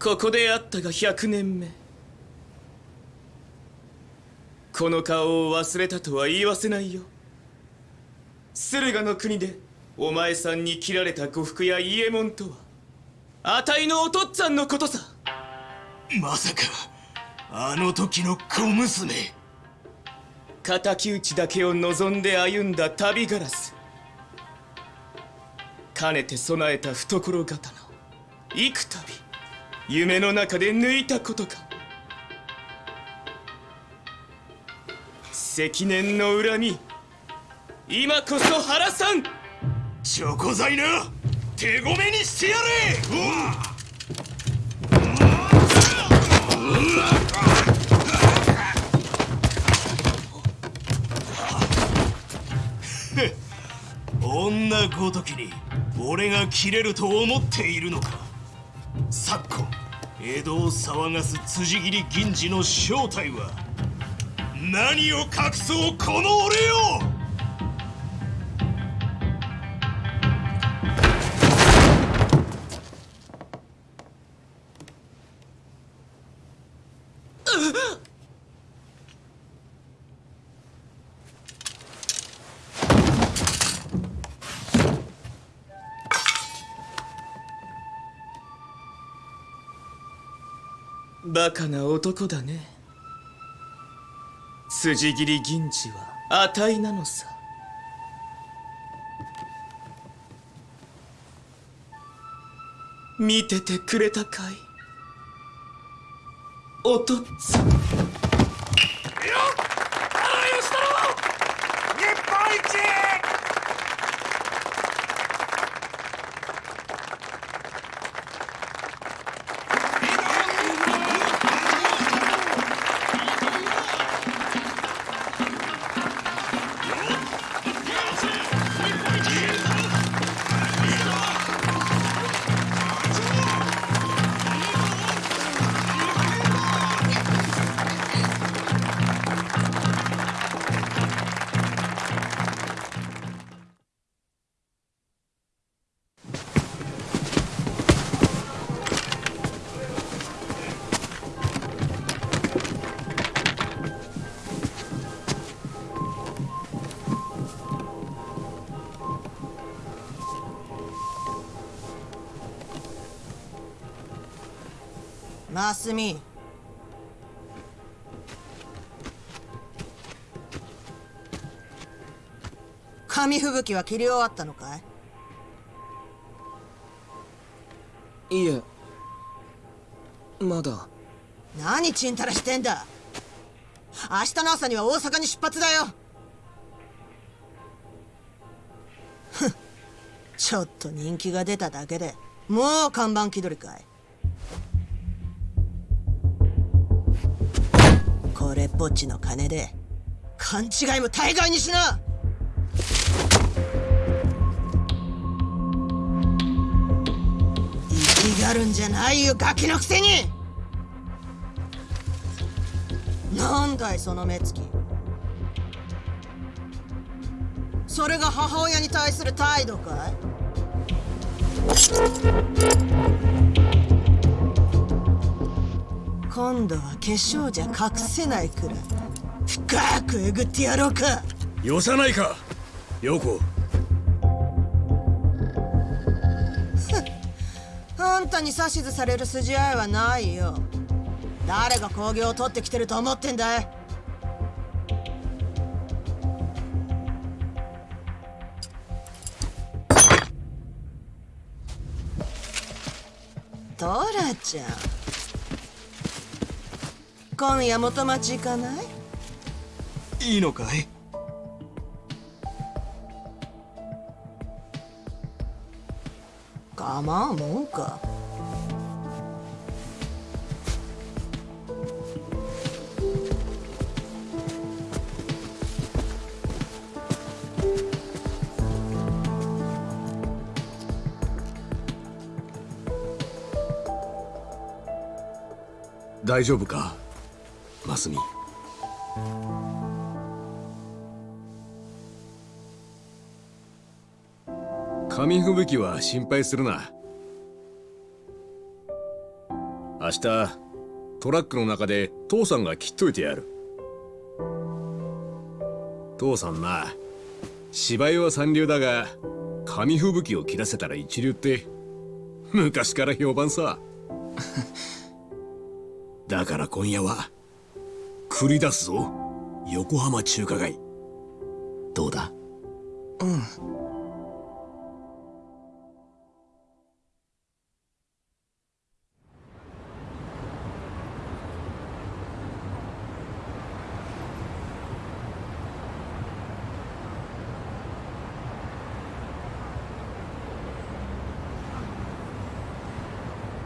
ここで会ったが100年目。この顔を忘れたとは言わせないよ。駿河の国でお前さんに切られた呉服や伊右衛門とはあたいのお父っつぁんのことさ。まさかあの時の小娘。敵討ちだけを望んで歩んだ旅ガラスかねて備えた懐刀幾度夢の中で抜いたことか。積年の恨み。今こそ原さん。チョコ材な手ごめにしてやれ。女ごときに俺が切れると思っているのか。昨今江戸を騒がす辻斬り銀次の正体は何を隠そうこの俺よ!バカな男だね。筋切り銀次はあたいなのさ。見ててくれたかい？おとっつぁん。マスミ紙吹雪は切り終わったのかい？いえ。まだ。何ちんたらしてんだ？明日の朝には大阪に出発だよ。ちょっと人気が出ただけでもう看板気取りかいこれっぽっちの金で勘違いも大概にしな。生きがるんじゃないよガキのくせに。なんだいその目つき。それが母親に対する態度かい？今度は化粧じゃ隠せないくらい。深くえぐってやろうか。よさないか陽子。あんたに指図される筋合いはないよ。誰が工業を取ってきてると思ってんだい。トラちゃん今夜元町行かない？いいのかい？構わんもんか。大丈夫か？マスミ紙吹雪は心配するな。明日トラックの中で父さんが切っといてやる。父さんな芝居は三流だが紙吹雪を切らせたら一流って昔から評判さ。だから今夜は繰り出すぞ。横浜中華街。どうだ？うん。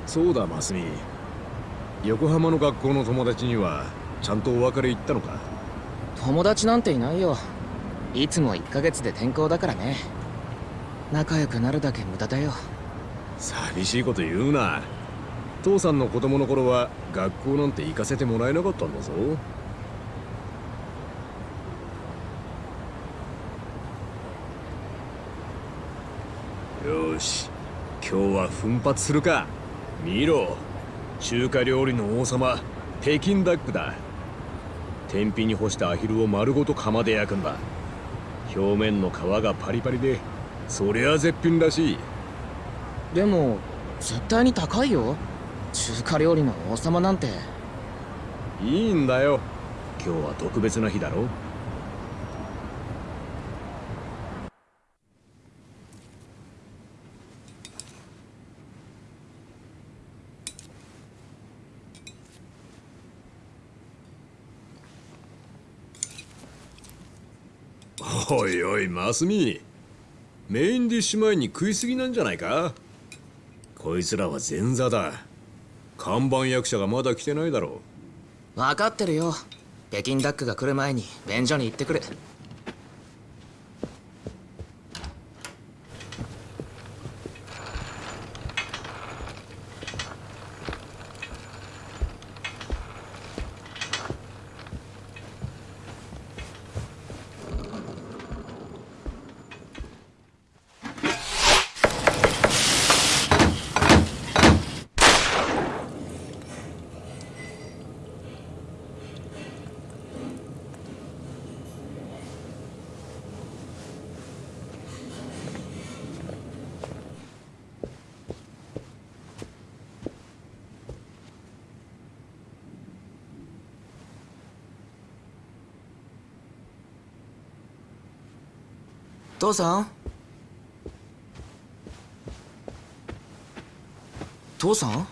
そうだマスミ。横浜の学校の友達にはちゃんとお別れ言ったのか？友達なんていないよ。いつも1ヶ月で転校だからね。仲良くなるだけ無駄だよ。寂しいこと言うな。父さんの子供の頃は学校なんて行かせてもらえなかったんだぞ。よし。今日は奮発するか。見ろ。中華料理の王様。北京ダックだ天日に干したアヒルを丸ごと釜で焼くんだ。表面の皮がパリパリでそりゃ絶品らしい。でも絶対に高いよ。中華料理の王様なんて。いいんだよ。今日は特別な日だろおいマスミメインディッシュ前に食いすぎなんじゃないか？こいつらは前座だ。看板役者がまだ来てないだろう。分かってるよ。北京ダックが来る前に便所に行ってくる。父さん？父さん？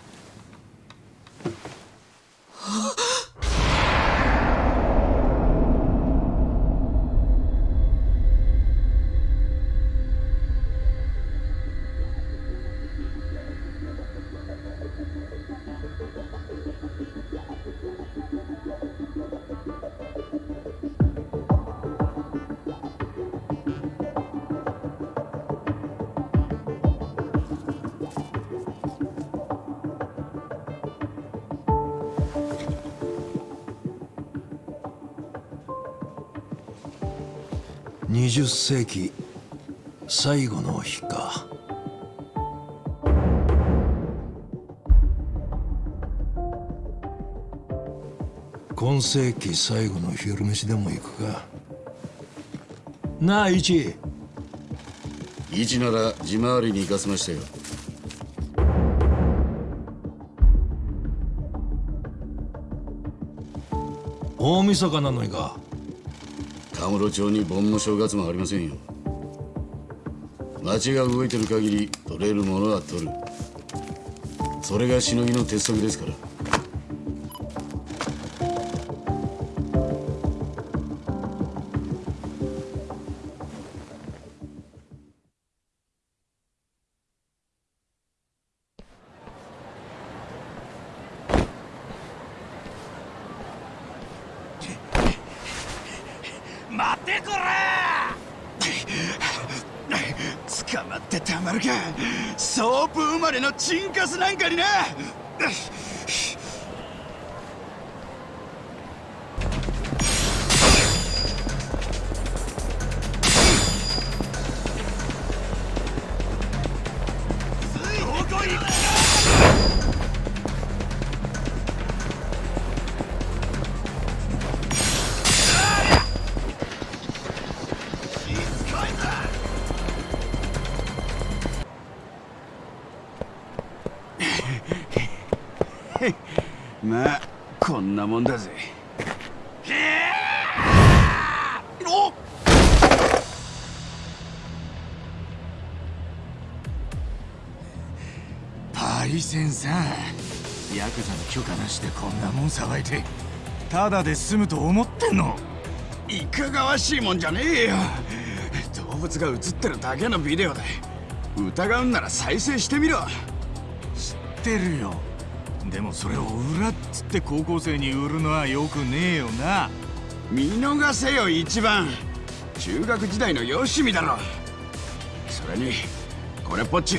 20世紀最後の日か。今世紀最後の昼飯でも行くか。なあ一。一なら地回りに行かせましたよ。大晦日なのにか田室町に盆も正月もありませんよ。町が動いてる限り取れるものは取る。それがしのぎの鉄則ですから。カスなんかにな。ただで済むと思ってんの？いかがわしいもんじゃねえよ。動物が映ってるだけのビデオだ疑うんなら再生してみろ。知ってるよ。でもそれを裏っつって高校生に売るのはよくねえよな。見逃せよ一番。中学時代のよしみだろ。それにこれっぽっち。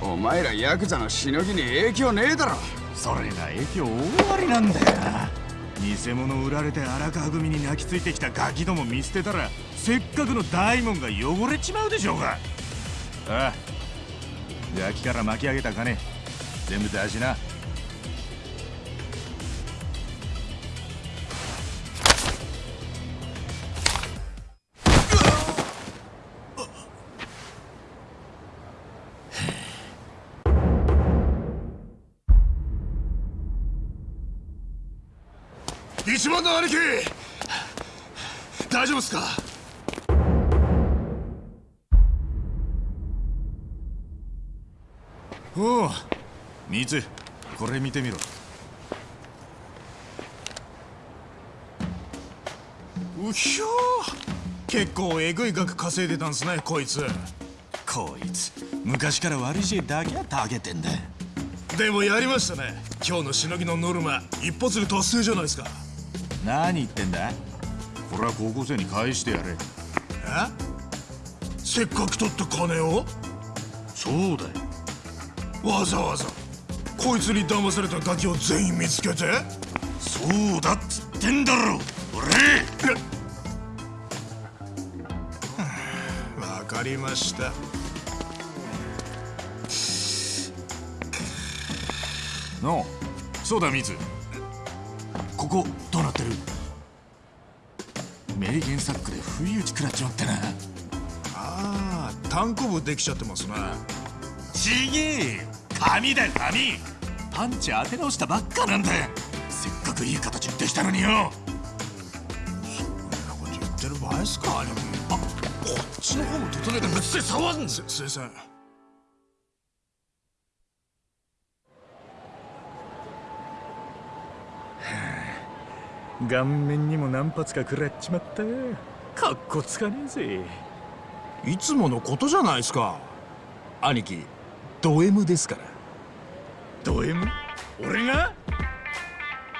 お前らヤクザのしのぎに影響ねえだろ。それが影響大ありなんだよな偽物売られて荒川組に泣きついてきたガキども見捨てたらせっかくの大門が汚れちまうでしょうが。ああガキから巻き上げた金全部出しな。一番の兄貴。大丈夫っすか？おうミツこれ見てみろ。うひょ結構えぐい額稼いでたんすねこいつ。こいつ昔から悪い知恵だけはたげてんだ。でもやりましたね。今日のしのぎのノルマ一発で達成じゃないですか。何言ってんだ？これは高校生に返してやれ。え？せっかく取った金を？そうだよ。わざわざこいつに騙されたガキを全員見つけて？そうだっつってんだろ俺！わかりました。のそうだミツここどうなってる？メリケンサックで不意打ち食らっちまってなああ単行部できちゃってますね。ちげえよ。紙だよ紙パンチ当て直したばっかなんだよ。せっかくいい形できたのによ。そんなこと言ってる場合っすか。兄貴あこっちの方も整えてぶつで騒ぐんすす顔面にも何発か食らっちまった。かっこつかねえぜ。いつものことじゃないですか。兄貴ド M ですから。ド M? 俺が？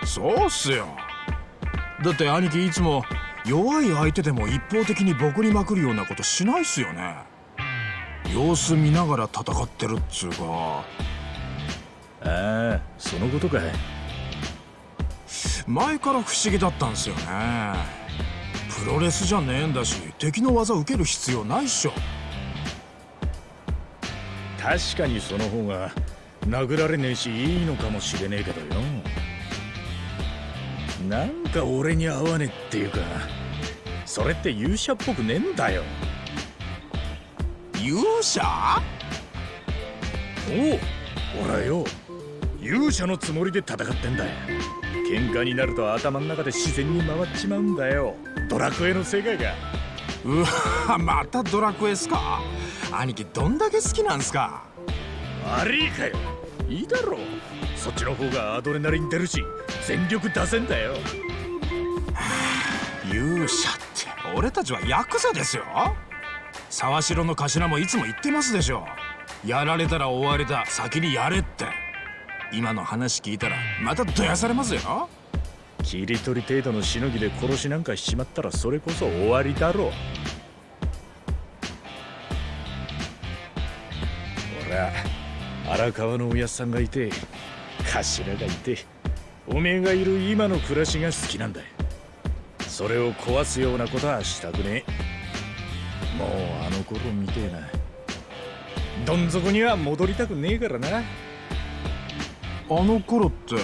そうっすよ。だって兄貴いつも弱い相手でも一方的に僕にまくるようなことしないっすよね。様子見ながら戦ってるっつうか。ああそのことか前から不思議だったんすよね。プロレスじゃねえんだし敵の技受ける必要ないっしょ。確かにその方が殴られねえしいいのかもしれねえけどよ。なんか俺に合わねえっていうかそれって勇者っぽくねえんだよ。勇者？おう俺はよ。勇者のつもりで戦ってんだよ喧嘩になると頭の中で自然に回っちまうんだよ。ドラクエの世界が。うわまたドラクエっすか？兄貴どんだけ好きなんすか？悪いかよ。いいだろう。そっちの方がアドレナリン出るし全力出せんだよ。勇者って俺たちはヤクザですよ。沢城の頭もいつも言ってますでしょ。やられたら終わりだ先にやれって今の話聞いたらまたどやされますよ。切り取り程度のしのぎで殺しなんかしちまったらそれこそ終わりだろう。ほら荒川のおやっさんがいて頭がい。ておめえがいる今の暮らしが好きなんだそれを壊すようなことはしたくねえ。もうあの頃みてえな。どん底には戻りたくねえからな。あの頃って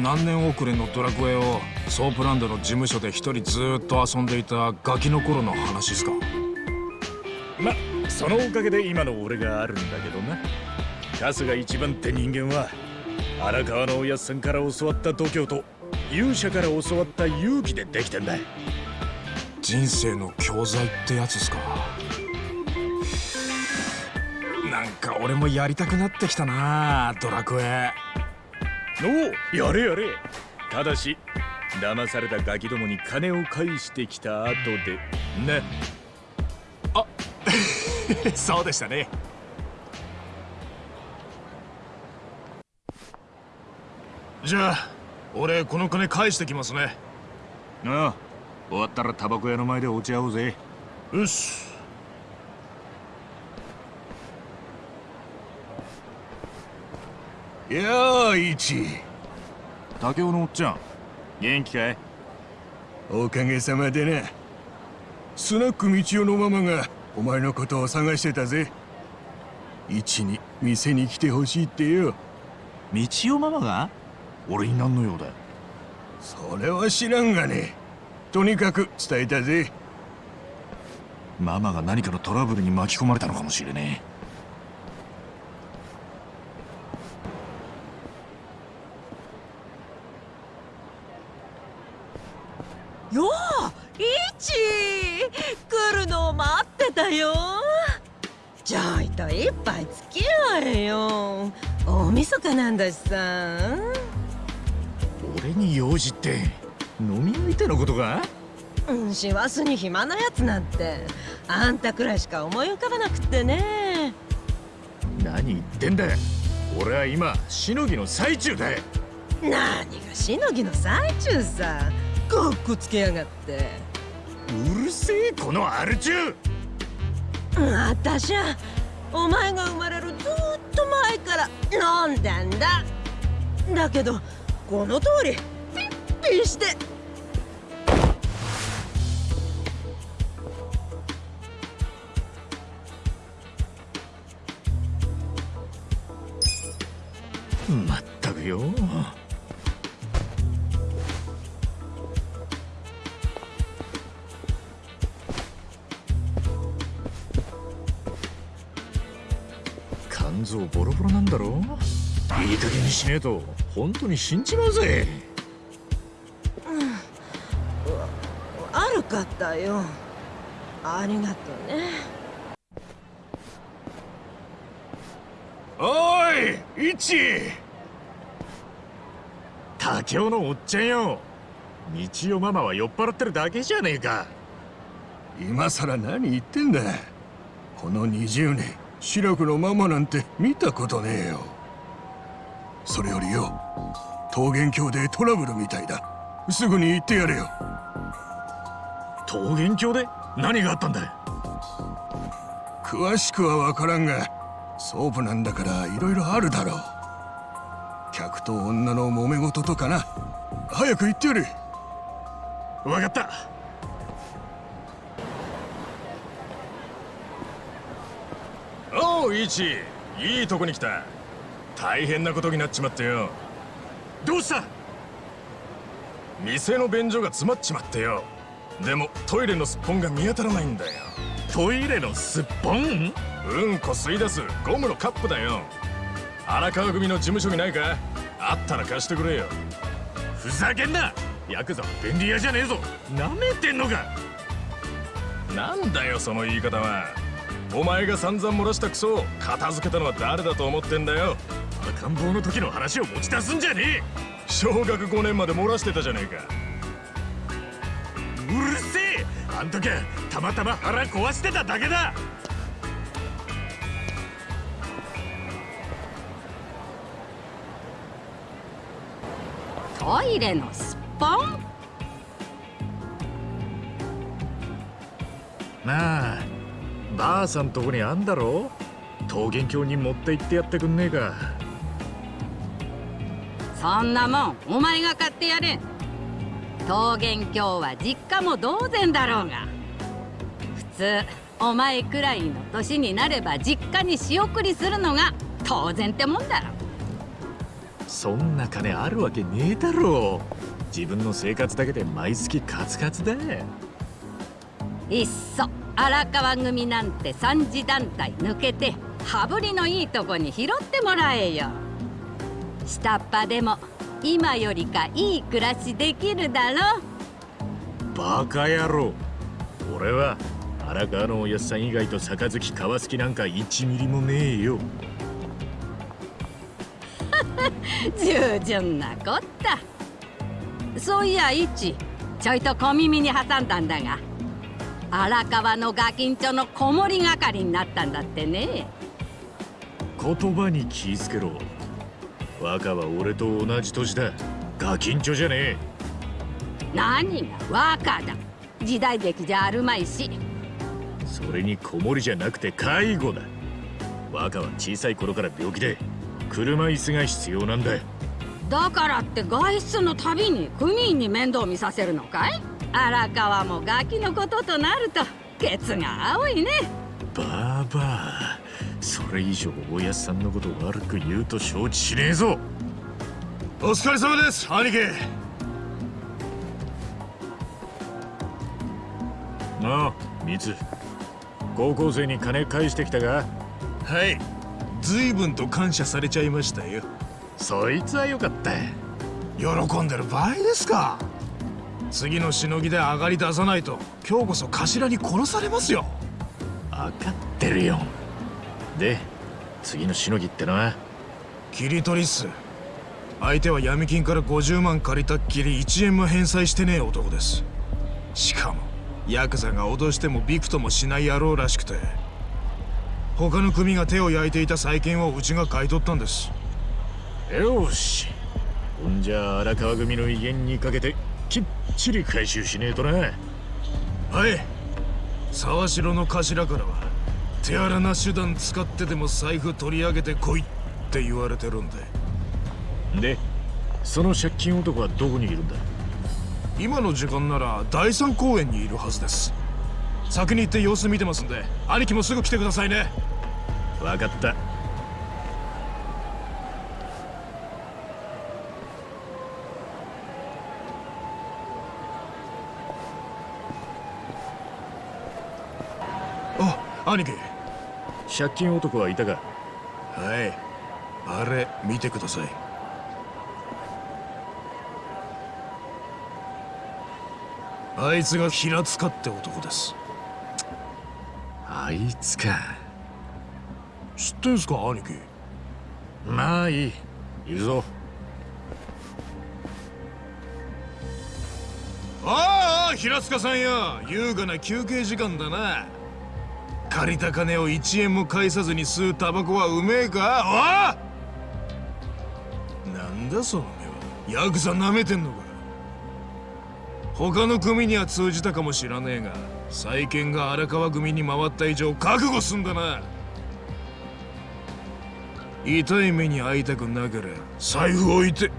何年遅れのドラクエをソープランドの事務所で一人ずーっと遊んでいたガキの頃の話っすか？まそのおかげで今の俺があるんだけどな春日一番って人間は荒川のおやっさんから教わった度胸と勇者から教わった勇気でできてんだ。人生の教材ってやつっすか？か俺もやりたくなってきたなドラクエ。おおやれやれ。ただし騙されたガキどもに金を返してきた後でな そうでしたね。じゃあ俺この金返してきますね。ああ終わったらタバコ屋の前で落ち合おうぜ。よしやあ一竹雄のおっちゃん。元気かい？おかげさまでな。スナック道夫のママがお前のことを探してたぜ。一に店に来てほしいってよ。道夫ママが？俺に何の用だそれは知らんがね。とにかく伝えたぜ。ママが何かのトラブルに巻き込まれたのかもしれねようイチ来るのを待ってたよ。ちょいと一杯付き合えよ。大晦日なんだしさ。え俺に用事って飲み相手のことか？うん師走に暇なやつなんて。あんたくらいしか思い浮かばなくってね。何言ってんだ俺は今しのぎの最中だ何がしのぎの最中さかっこつけやがって。うるせえこのアル中。うんあたしゃお前が生まれるずーっと前から飲んでんだ。だけどこの通りピッピして。まったくよ肝臓ボロボロなんだろ？いい加減にしねえと本当に死んじまうぜ。悪かったよ。ありがとうね。おいイチ。竹雄のおっちゃんよ。道代ママは酔っ払ってるだけじゃねえか。今さら何言ってんだ。この20年白くのママなんて見たことねえよ。それよりよ桃源郷でトラブルみたいだ。すぐに行ってやれよ。桃源郷で？何があったんだ詳しくは分からんがソープなんだからいろいろあるだろう。客と女の揉め事とかな。早く行ってやれ。分かったおういいとこに来た。大変なことになっちまってよ。どうした？店の便所が詰まっちまってよ。でもトイレのすっぽんが見当たらないんだよ。トイレのすっぽん？うんこ吸い出すゴムのカップだよ。荒川組の事務所にないか？あったら貸してくれよ。ふざけんな！ヤクザは便利屋じゃねえぞ。なめてんのか？なんだよその言い方はお前が散々漏らしたクソを片付けたのは誰だと思ってんだよ。赤ん坊の時の話を持ち出すんじゃねえ。小学5年まで漏らしてたじゃねえか。うるせえ。あん時たまたま腹壊してただけだ。トイレのすっぽんなあばあさんとこにあんだろ？桃源郷に持って行ってやってくんねえか。そんなもんお前が買ってやれ。桃源郷は実家も同然だろうが。普通お前くらいの年になれば実家に仕送りするのが当然ってもんだろ。そんな金あるわけねえだろ。自分の生活だけで毎月カツカツだ。いっそ荒川組なんて三次団体抜けて羽振りのいいとこに拾ってもらえよ。下っ端でも今よりかいい暮らしできるだろバカ野郎。俺は荒川のおやっさん以外と杯川好きなんか1ミリもねえよ。従順なこった。そういや一ちょいと小耳に挟んだんだが荒川のガキンチョの子守係になったんだってね。言葉に気ぃつけろ。若は俺と同じ年だ。ガキンチョじゃねえ。何が若だ。時代劇じゃあるまいし。それに子守じゃなくて介護だ。若は小さい頃から病気で車椅子が必要なんだ。だからって外出のたびに組員に面倒見させるのかい？荒川もガキのこととなるとケツが青いね。バーバーそれ以上おやっさんのこと悪く言うと承知しねえぞ。お疲れ様です兄貴。なあミツ。高校生に金返してきたがはい。随分と感謝されちゃいましたよ。そいつはよかった。喜んでる場合ですか次のしのぎで上がり出さないと今日こそ頭に殺されますよ。分かってるよ。で次のしのぎってのは？切り取りっす。相手は闇金から50万借りたっきり1円も返済してねえ男です。しかもヤクザが脅してもびくともしない野郎らしくて他の組が手を焼いていた債権をうちが買い取ったんです。よし。ほんじゃ荒川組の威厳にかけてきっちり回収しねえとな。はい沢城の頭からは手荒な手段使ってでも財布取り上げてこいって言われてるんででその借金男はどこにいるんだ？今の時間なら第三公園にいるはずです。先に行って様子見てますんで兄貴もすぐ来てくださいね。分かったあ兄貴。借金男はいたか？はい。あれ見てください。あいつが平塚って男です。あいつか。知ってんすか兄貴？まあいい。行くぞ。ああ平塚さんや優雅な休憩時間だな借りた金を1円も返さずに吸うタバコはうめえか？おなんだその目は。ヤクザ舐めてんのか？他の組には通じたかもしらねえが債権が荒川組に回った以上覚悟すんだな。痛い目に遭いたくなけれ財布置いて。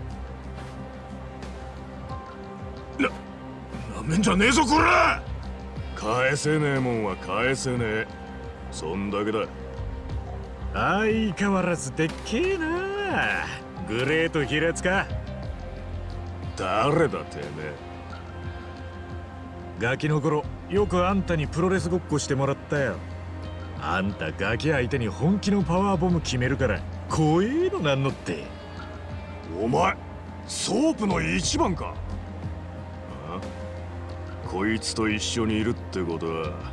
ななめんじゃねえぞこら！返せねえもんは返せねえ。そんだけだ。相変わらずでっけえな。グレート平塚誰だてめえ。ガキの頃よくあんたにプロレスごっこしてもらったよ。あんたガキ相手に本気のパワーボム決めるから怖えのなんのって。お前ソープの一番か。こいつと一緒にいるってことは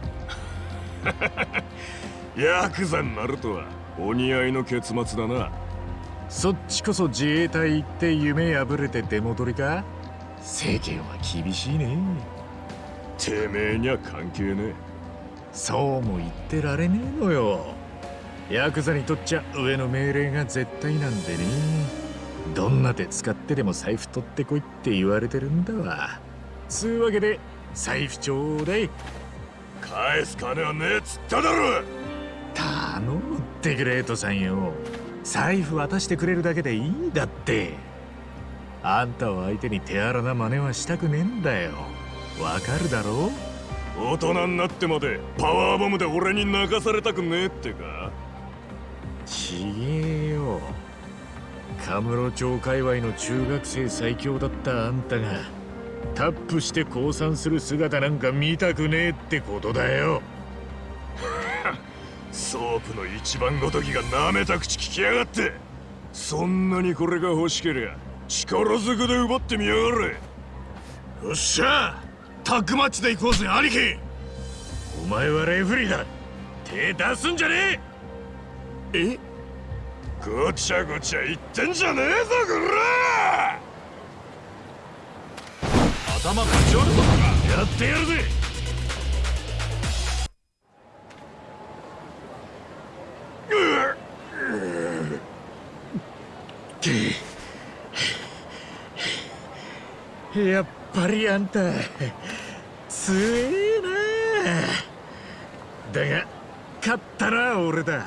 ヤクザになるとはお似合いの結末だな。そっちこそ自衛隊行って夢破れて出戻りか？世間は厳しいね。てめえには関係ねえ。そうも言ってられねえのよ。ヤクザにとっちゃ上の命令が絶対なんでね。どんな手使ってでも財布取ってこいって言われてるんだわ。つうわけで財布ちょうだい返す金はねえっつっただろ頼むってグレートさんよ。財布渡してくれるだけでいいんだって。あんたを相手に手荒な真似はしたくねえんだよ。わかるだろ大人になってまでパワーボムで俺に泣かされたくねえってか。ちげえよ。カムロ町界隈の中学生最強だったあんたがタップして降参する姿なんか見たくねえってことだよ。ソープの一番ごときが舐めた口聞きやがって。そんなにこれが欲しけりゃ力ずくで奪ってみやがれ。よっしゃタッグマッチで行こうぜ兄貴。お前はレフリーだ。手出すんじゃねえ。え？ごちゃごちゃ言ってんじゃねえぞこら頭ぶち折るぞやってやるぜ。やっぱりあんた強えな。だが勝ったら俺だ。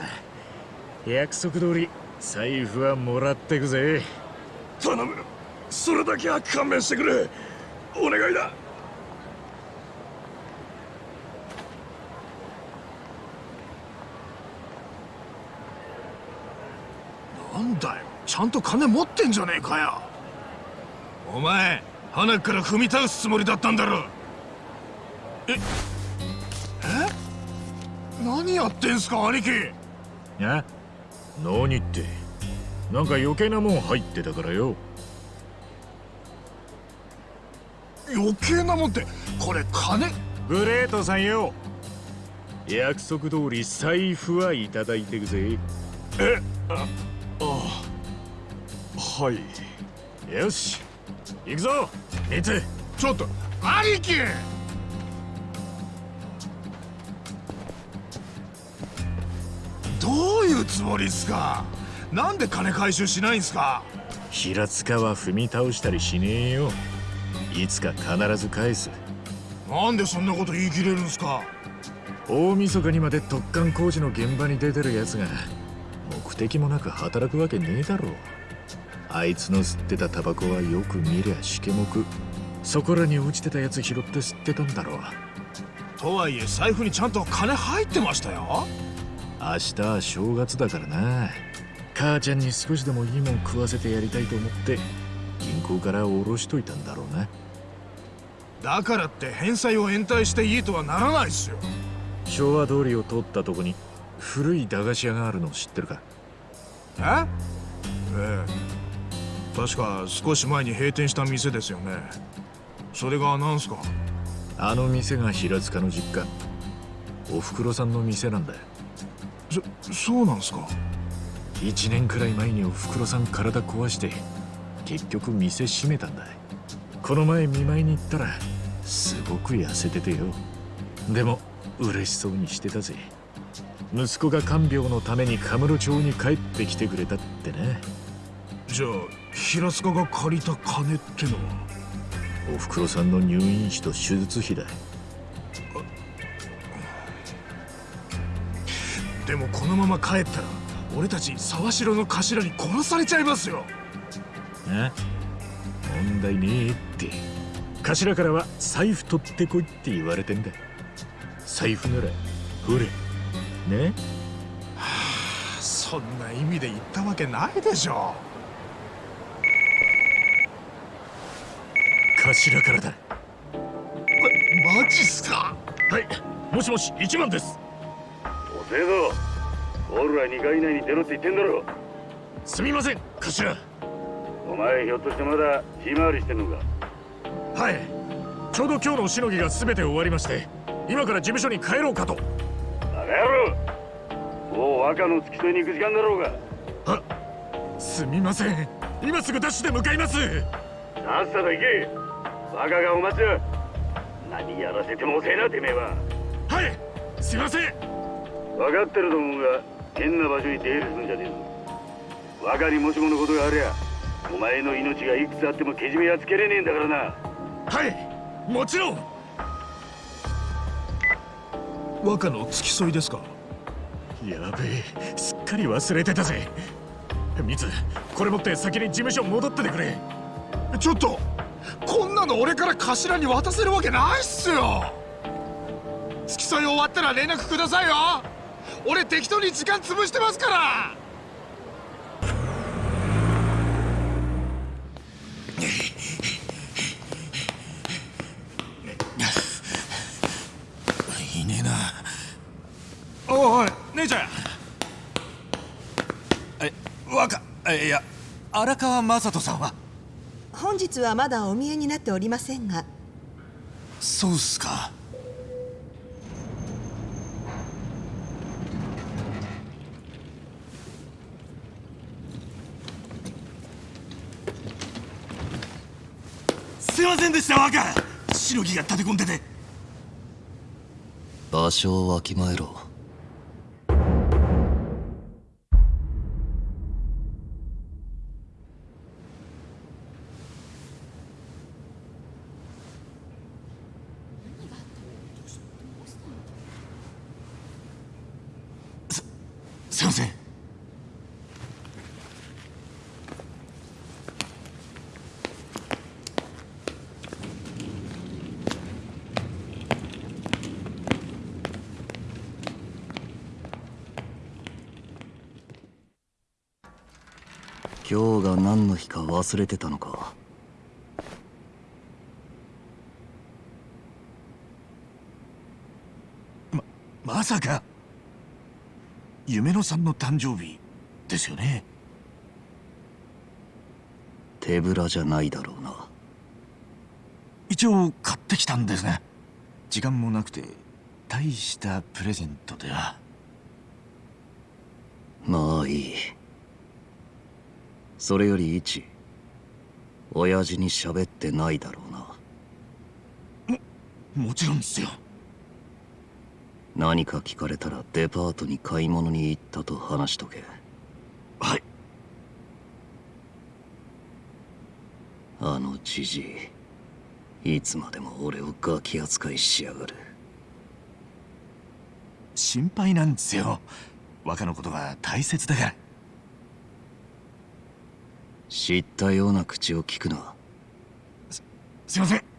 約束通り財布はもらってくぜ。頼む。それだけは勘弁してくれ。お願いだ。なんだよ。ちゃんと金持ってんじゃねえかよ。お前花から踏み倒すつもりだったんだろ。ええ？何やってんすか兄貴。あ何って？なんか余計なもん入ってたからよ。余計なもんってこれ金。グレートさんよ。約束通り財布はいただいてくぜ。えああはい。よし。行くぞ。ミツちょっと兄貴！どういうつもりっすか？なんで金回収しないんすか？平塚は踏み倒したりしねえよいつか必ず返す。なんでそんなこと言い切れるんすか？大晦日にまで突貫工事の現場に出てるやつが目的もなく働くわけねえだろあいつの吸ってたタバコはよく見りゃしけもく。そこらに落ちてたやつ拾って吸ってたんだろう。とはいえ財布にちゃんと金入ってましたよ。明日は正月だからな。母ちゃんに少しでもいいもん食わせてやりたいと思って銀行から下ろしといたんだろうなだからって返済を延滞していいとはならないっすよ。昭和通りを通ったとこに古い駄菓子屋があるの知ってるかえ？ええ。確か少し前に閉店した店ですよね。それが何すか？あの店が平塚の実家おふくろさんの店なんだよ。そそうなんすか？1年くらい前におふくろさん体壊して結局店閉めたんだこの前見舞いに行ったらすごく痩せててよ。でも嬉しそうにしてたぜ。息子が看病のためにカムロ町に帰ってきてくれたってね。じゃあ平塚が借りた金ってのは？おふくろさんの入院費と手術費だ。でもこのまま帰ったら俺たち沢城の頭に殺されちゃいますよ。あ問題ねえって頭からは財布取ってこいって言われてんだ。財布ならほれ。ね？はあそんな意味で言ったわけないでしょ。頭からだ。まマジっすか？はい。もしもし一番です。遅えぞオールは2回以内に出ろって言ってんだろ。すみません頭。お前ひょっとしてまだ日回りしてんのか？はい。ちょうど今日のしのぎが全て終わりまして今から事務所に帰ろうかと。バカ野郎もう若の付き添いに行く時間だろうが。はすみません。今すぐダッシュで向かいます。さっさと行け。若がお待ちだ何やらせても遅えなてめえは。はい。すいません。分かってると思うが変な場所に出入りするんじゃねえぞ。若にもしものことがありゃお前の命がいくつあってもけじめはつけれねえんだからなはいもちろん。若の付き添いですか？やべえすっかり忘れてたぜ。ミツこれ持って先に事務所戻っててくれ。ちょっとこんなの俺から頭に渡せるわけないっすよ。付き添い終わったら連絡くださいよ。俺適当に時間潰してますからいねえなおいね姉ちゃんえ若いや荒川雅人さんは？本日はまだお見えになっておりませんが。そうっすか。すいませんでした若。しのぎが立て込んでて。場所をわきまえろすいません今日が何の日か忘れてたのか。まさか。夢野さんの誕生日ですよね？手ぶらじゃないだろうな。一応買ってきたんですが時間もなくて大したプレゼントでは。まあいいそれより一親父に喋ってないだろうな。もちろんですよ。何か聞かれたらデパートに買い物に行ったと話しとけ。はい。あのじじいいつまでも俺をガキ扱いしやがる。心配なんですよ。若のことが大切だから知ったような口を聞くなすすいません。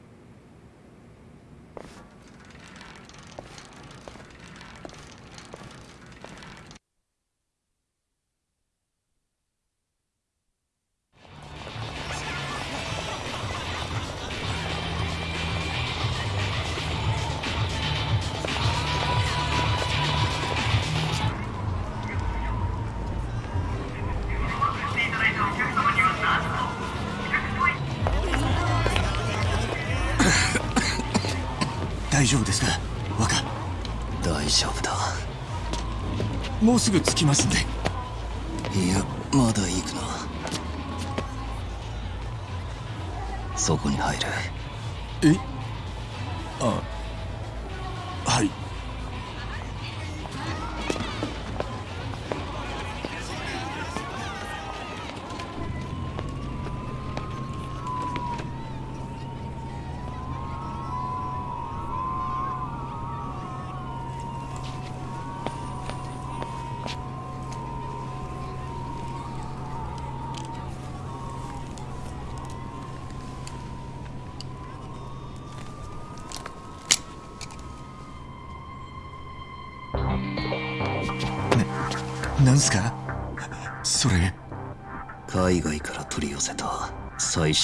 きますんで。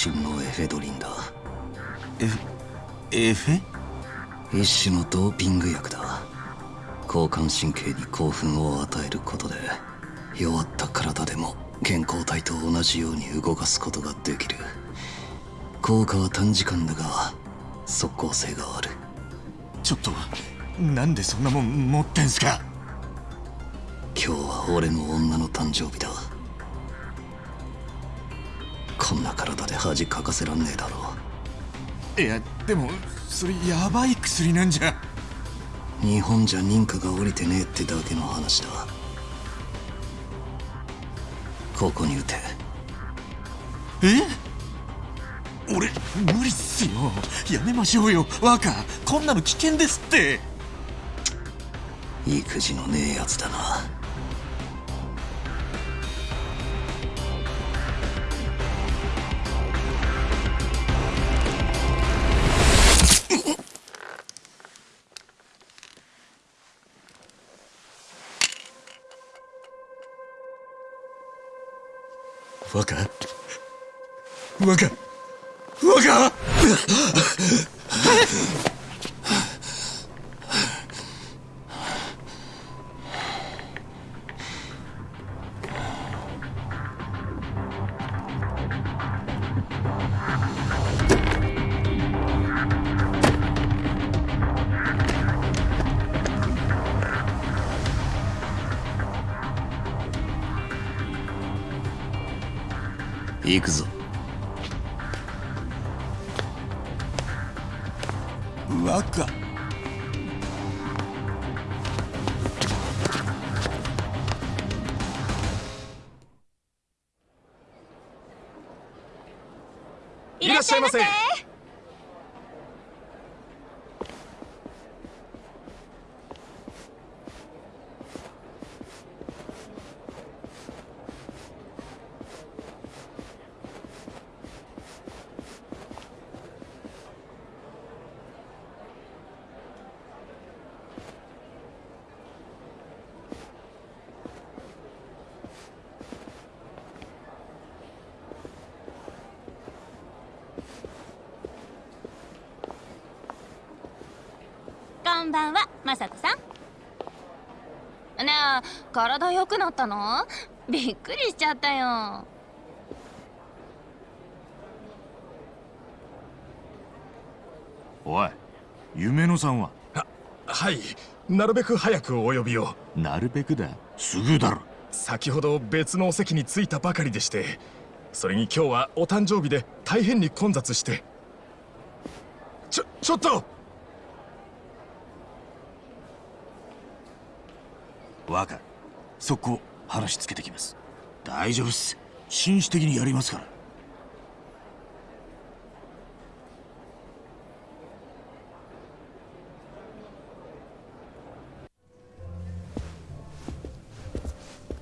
最新のエフェドリンだ。エエフェ一種のドーピング薬だ。交感神経に興奮を与えることで弱った体でも健康体と同じように動かすことができる。効果は短時間だが即効性がある。ちょっとなんでそんなもん持ってんすか？今日は俺の女の誕生日だこんな体で恥かかせらんねえだろ。いやでもそれやばい薬なんじゃ。日本じゃ認可が下りてねえってだけの話だ。ここに打て。え？俺無理っすよ。やめましょうよ。若こんなの危険ですって。育児のねえやつだな若若行体良くなったの？びっくりしちゃったよ。おい夢野さんは？ははいなるべく早くお呼びを。なるべくだすぐだろ。先ほど別のお席に着いたばかりでしてそれに今日はお誕生日で大変に混雑して。ちょちょっと若速攻話つけてきます。大丈夫っす。紳士的にやりますから。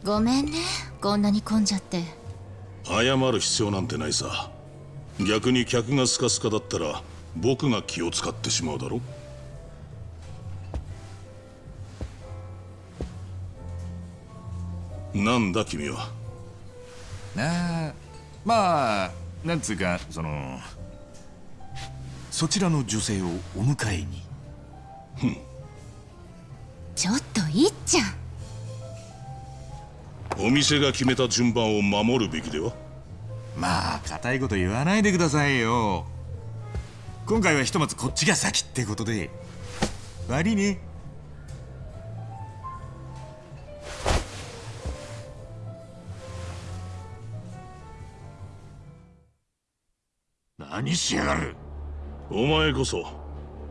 ごめんね。こんなに混んじゃって。謝る必要なんてないさ。逆に客がスカスカだったら僕が気を使ってしまうだろなんだ君は？なあまあなんつうかそのそちらの女性をお迎えに。ちょっといっちゃん。お店が決めた順番を守るべきでは？まあ固いこと言わないでくださいよ。今回はひとまずこっちが先ってことで。悪いね何しやがる。お前こそ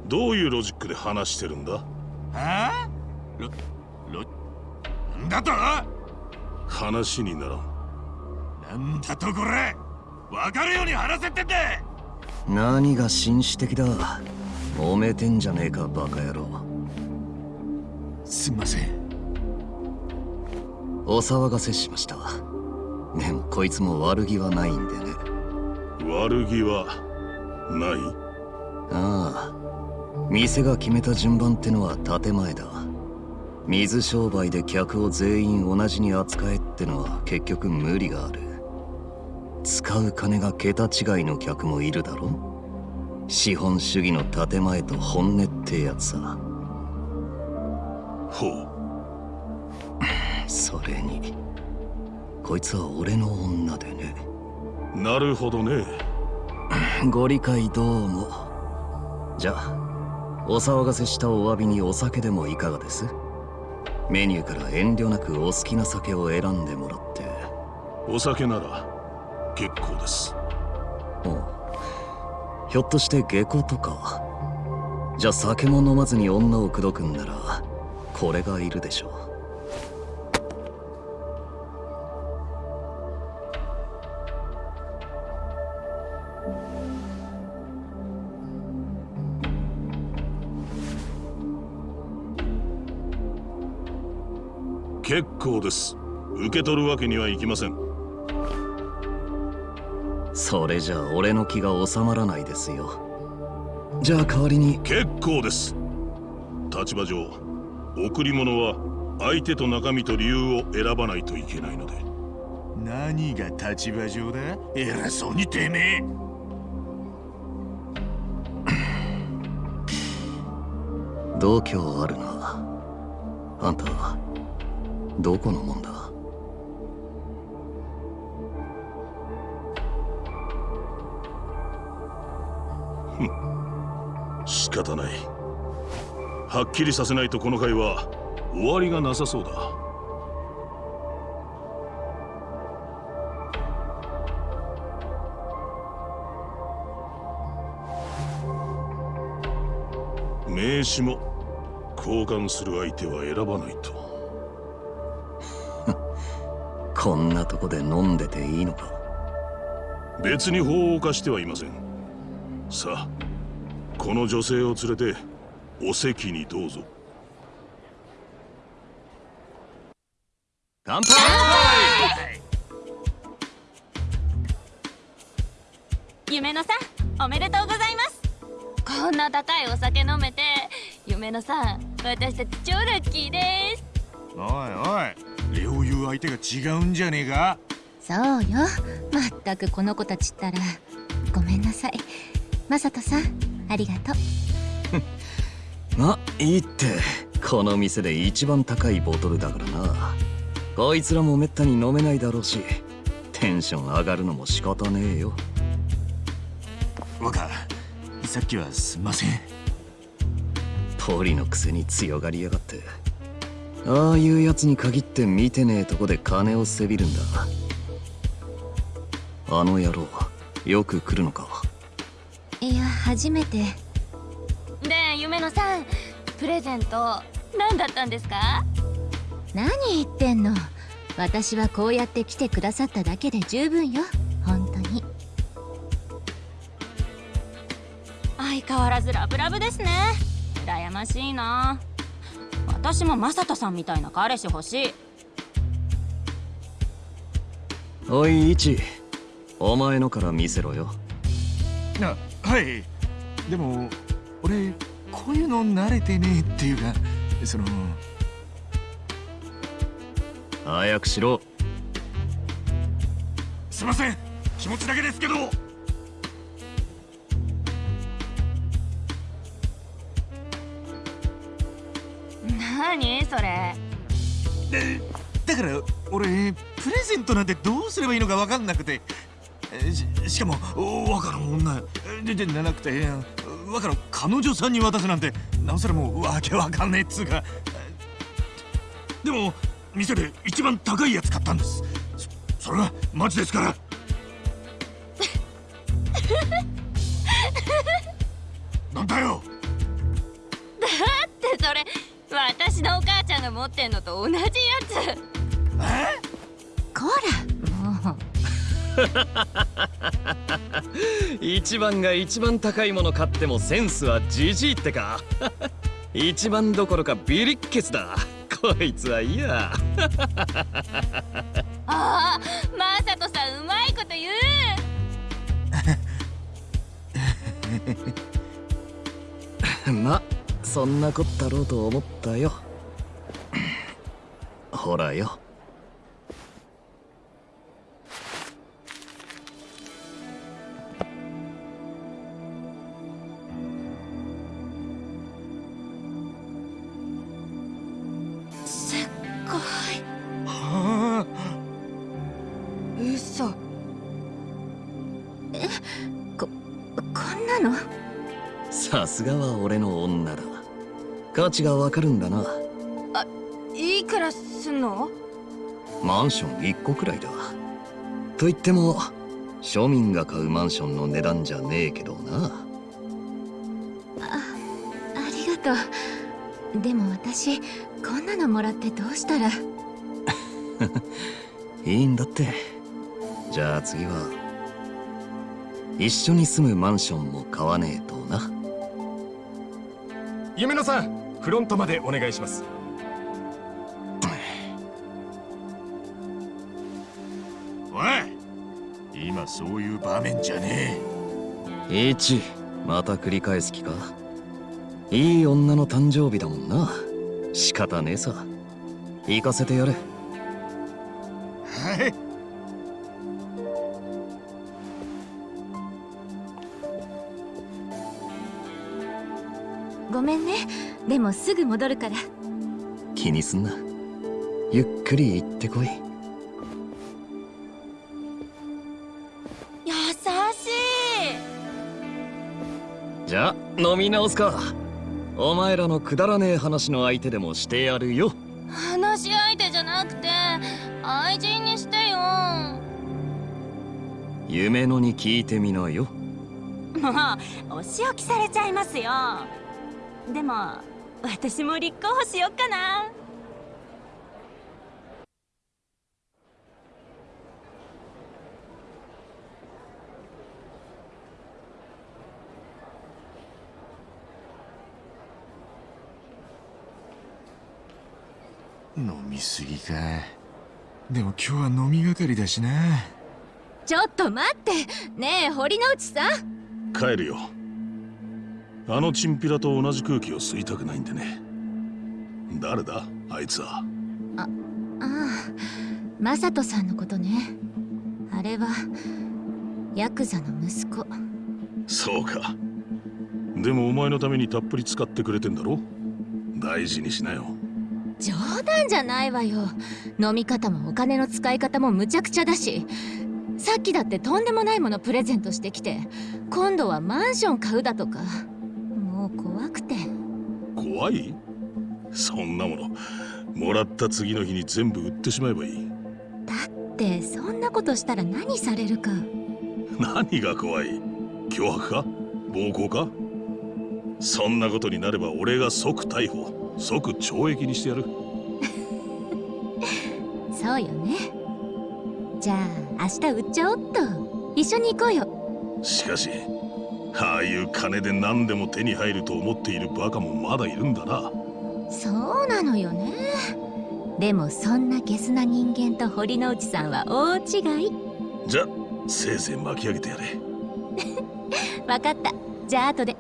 どういうロジックで話してるんだ？はあロロなんだと？話にならん。なんだとこれ？分かるように話せってんだ！何が紳士的だ？揉めてんじゃねえかバカ野郎。すんません。お騒がせしました。でもこいつも悪気はないんでね。悪気はない？ああ。店が決めた順番ってのは建前だ。水商売で客を全員同じに扱えってのは結局無理がある。使う金が桁違いの客もいるだろ？資本主義の建前と本音ってやつさ。ほう。それに。こいつは俺の女でね。なるほどねご理解どうも。じゃあお騒がせしたお詫びにお酒でもいかがです？メニューから遠慮なくお好きな酒を選んでもらって。お酒なら結構です。おう。ひょっとして下戸とか？じゃあ酒も飲まずに女を口説くんならこれがいるでしょう結構です。受け取るわけにはいきません。それじゃあ俺の気が収まらないですよ。じゃあ代わりに。結構です。立場上贈り物は相手と中身と理由を選ばないといけないので。何が立場上だ？偉そうにてめえ。度胸あるな。あんたどこのもんだ？仕方ない。はっきりさせないとこの会は終わりがなさそうだ。名刺も交換する相手は選ばないと。こんなとこで飲んでていいのか？別に法を犯してはいません。さあこの女性を連れてお席にどうぞ。乾杯！夢野さんおめでとうございます。こんな高いお酒飲めて夢野さん私たち超ラッキーです。おいおいう相手が違うんじゃねえかそうよまったくこの子たちったらごめんなさいマサトさんありがとうまいいってこの店で一番高いボトルだからなこいつらもめったに飲めないだろうしテンション上がるのも仕方ねえよ若さっきはすんませんポリのくせに強がりやがってああいうやつに限って見てねえとこで金をせびるんだ。あの野郎よく来るのか。いや初めて。で夢野さんプレゼント何だったんですか？何言ってんの？私はこうやって来てくださっただけで十分よ。本当に。相変わらずラブラブですね。羨ましいな私もマサトさんみたいな彼氏欲しい。おいイチ。お前のから見せろよ。あはい。でも俺こういうの慣れてねえっていうかその。早くしろ。すいません。気持ちだけですけど何それ？でだから俺プレゼントなんてどうすればいいのか分かんなくて。えししかも若の女ででなくて若の彼女さんに渡すなんて。なおさらもうわけわかんねえっつうか。でも店で一番高いやつ買ったんです。そそれはマジですから。なんだよ！だってそれ私のお母ちゃんが持ってんのと同じやつ。こらもう。一番が一番高いもの買ってもセンスはじじいってか。一番どころかビリッケツだ。こいつはいいやああマサトさんうまいこと言う。まそんなこったろうと思ったよ。ほらよ。価値がわかるんだな。あいくらすんの？マンション1個くらいだ。と言っても庶民が買うマンションの値段じゃねえけどな。あありがとう。でも私こんなのもらってどうしたら？いいんだって。じゃあ次は一緒に住むマンションも買わねえとな。夢野さんフロントまでお願いします。おい今そういう場面じゃねイチまた繰り返す気か？いい女の誕生日だもんな。仕方ねえさ。行かせてやれ。えはい。ごめんねでもすぐ戻るから。気にすんな。ゆっくり行ってこい。優しい。じゃあ飲み直すか。お前らのくだらねえ話の相手でもしてやるよ。話し相手じゃなくて愛人にしてよ。夢のに聞いてみなよ。もうお仕置きされちゃいますよ。でも私も立候補しよっかな。飲みすぎか。でも今日は飲みがかりだしな。ちょっと待って。ねえ堀之内さん。帰るよあのチンピラと同じ空気を吸いたくないんでね。誰だ？あいつは。ああマサトさんのことね。あれはヤクザの息子。そうか。でもお前のためにたっぷり使ってくれてんだろ？大事にしなよ。冗談じゃないわよ。飲み方もお金の使い方もむちゃくちゃだし。さっきだってとんでもないものプレゼントしてきて今度はマンション買うだとか怖い？そんなものもらった次の日に全部売ってしまえばいい。ってそんなことしたら何されるか。何が怖い？脅迫か？暴行か？そんなことになれば俺が即逮捕即懲役にしてやる。そうよね。じゃあ明日売っちゃおっと。一緒に行こうよ。しかしああいう金で何でも手に入ると思っているバカもまだいるんだな。そうなのよね。でもそんなゲスな人間と堀之内さんは大違い。じゃせいぜい巻き上げてやれ。わかった。じゃあ後で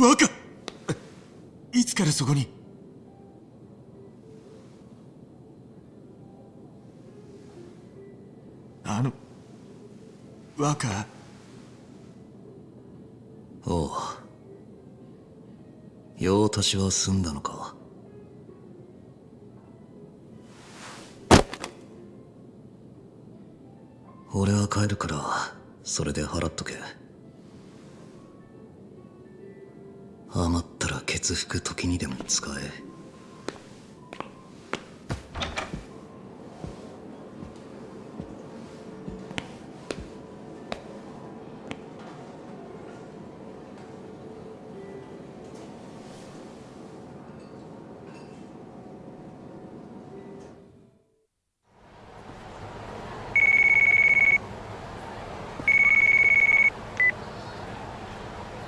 若いつからそこに。あの若おう。用足しは済んだのか？俺は帰るからそれで払っとけ。余っケツ拭く時にでも使え。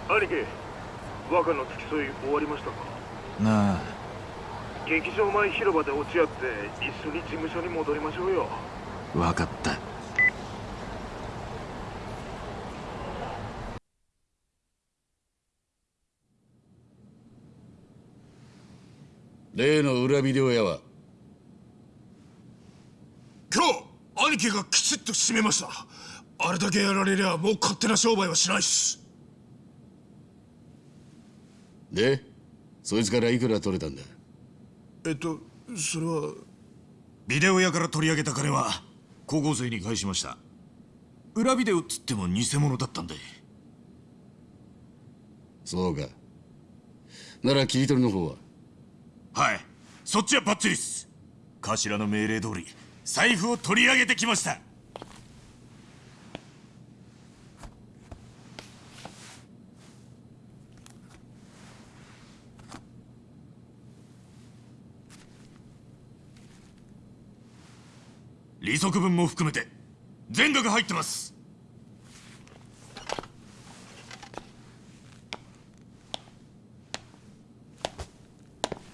兄貴。若の付き添い終わりましたか？なあ。劇場前広場で落ち合って一緒に事務所に戻りましょうよ。分かった。例の裏ビデオ屋は？今日兄貴がきちっと締めました。あれだけやられりゃもう勝手な商売はしないっすでそいつからいくら取れたんだ？えっとそれは。ビデオ屋から取り上げた金は高校生に返しました。裏ビデオっつっても偽物だったんで。そうか。なら切り取りの方は？はい。そっちはバッチリっす。頭の命令通り財布を取り上げてきました利息分も含めて全額入ってます。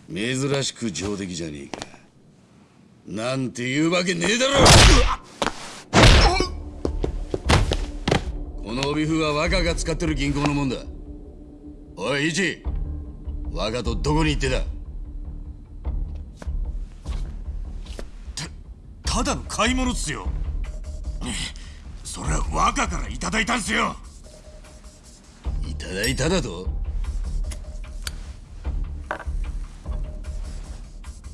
珍しく上出来じゃねえか。なんて言うわけねえだろ。この帯符は若が使ってる銀行のもんだ。おい一若とどこに行ってたただの買い物っすよ。それは若からいただいたんすよ。いただいただと？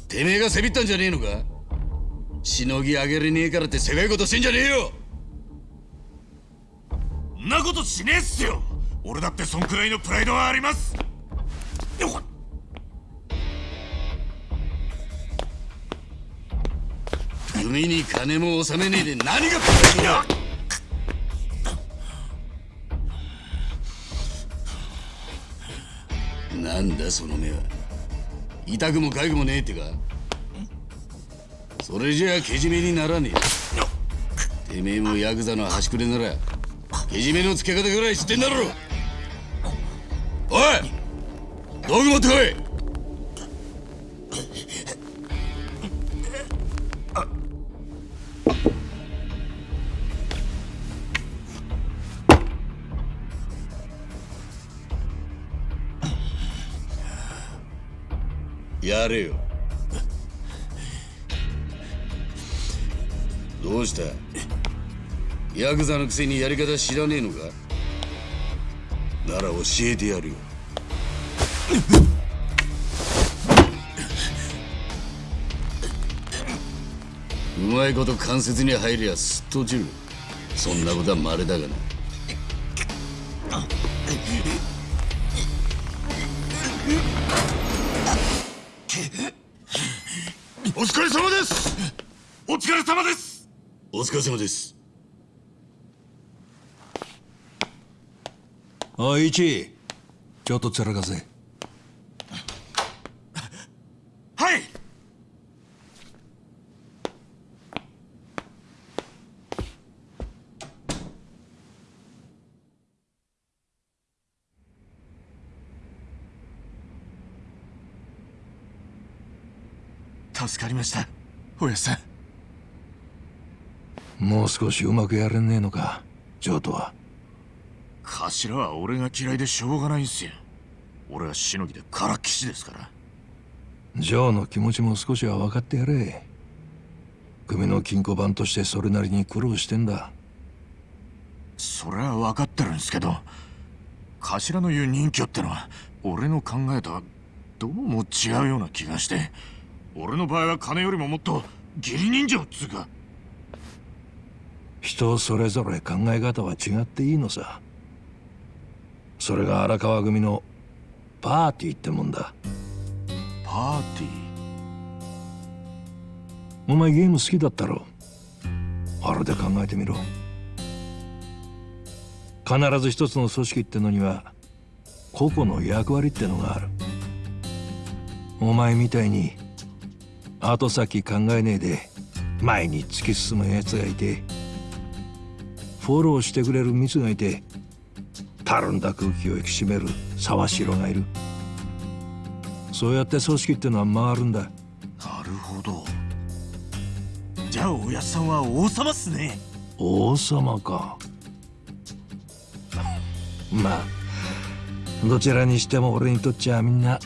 てめえがせびったんじゃねえのか？しのぎ上げれねえからってせがいことしてんじゃねえよ！んなことしねえっすよ。俺だってそんくらいのプライドはあります。よっ組に金も納めねえで何がプライだ？なんだその目は。痛くも痒くもねえってか？それじゃあけじめにならねえ。てめえもヤクザの端くれならけじめのつけ方ぐらい知ってんだろ。おい！道具持ってこい！やれよ。どうした？ヤクザのくせにやり方知らねえのか？なら教えてやるよ。うまいこと関節に入りゃすっと落ちる。そんなことは稀だがな。様です。お疲れ様です。お疲れ様です。おい一。ちょっとつらかせはい助かりました。おやさん。もう少しうまくやれねえのかジョーとは。頭は俺が嫌いでしょうがないんすよ。俺はしのぎでからっきしですから。ジョーの気持ちも少しは分かってやれ。組の金庫番としてそれなりに苦労してんだ。それは分かってるんですけど頭の言う任居ってのは俺の考えとはどうも違うような気がして俺の場合は金よりももっと義理人情っつうか。人それぞれ考え方は違っていいのさ。それが荒川組のパーティーってもんだ。パーティー？お前ゲーム好きだったろ？あれで考えてみろ。必ず一つの組織ってのには個々の役割ってのがある。お前みたいに後先考えねえで前に突き進む奴がいてフォローしてくれるミツがいてたるんだ空気を引き締める沢城がいる。そうやって組織ってのは回るんだ。なるほど。じゃあおやっさんは王様っすね。王様か。まあどちらにしても俺にとっちゃみんな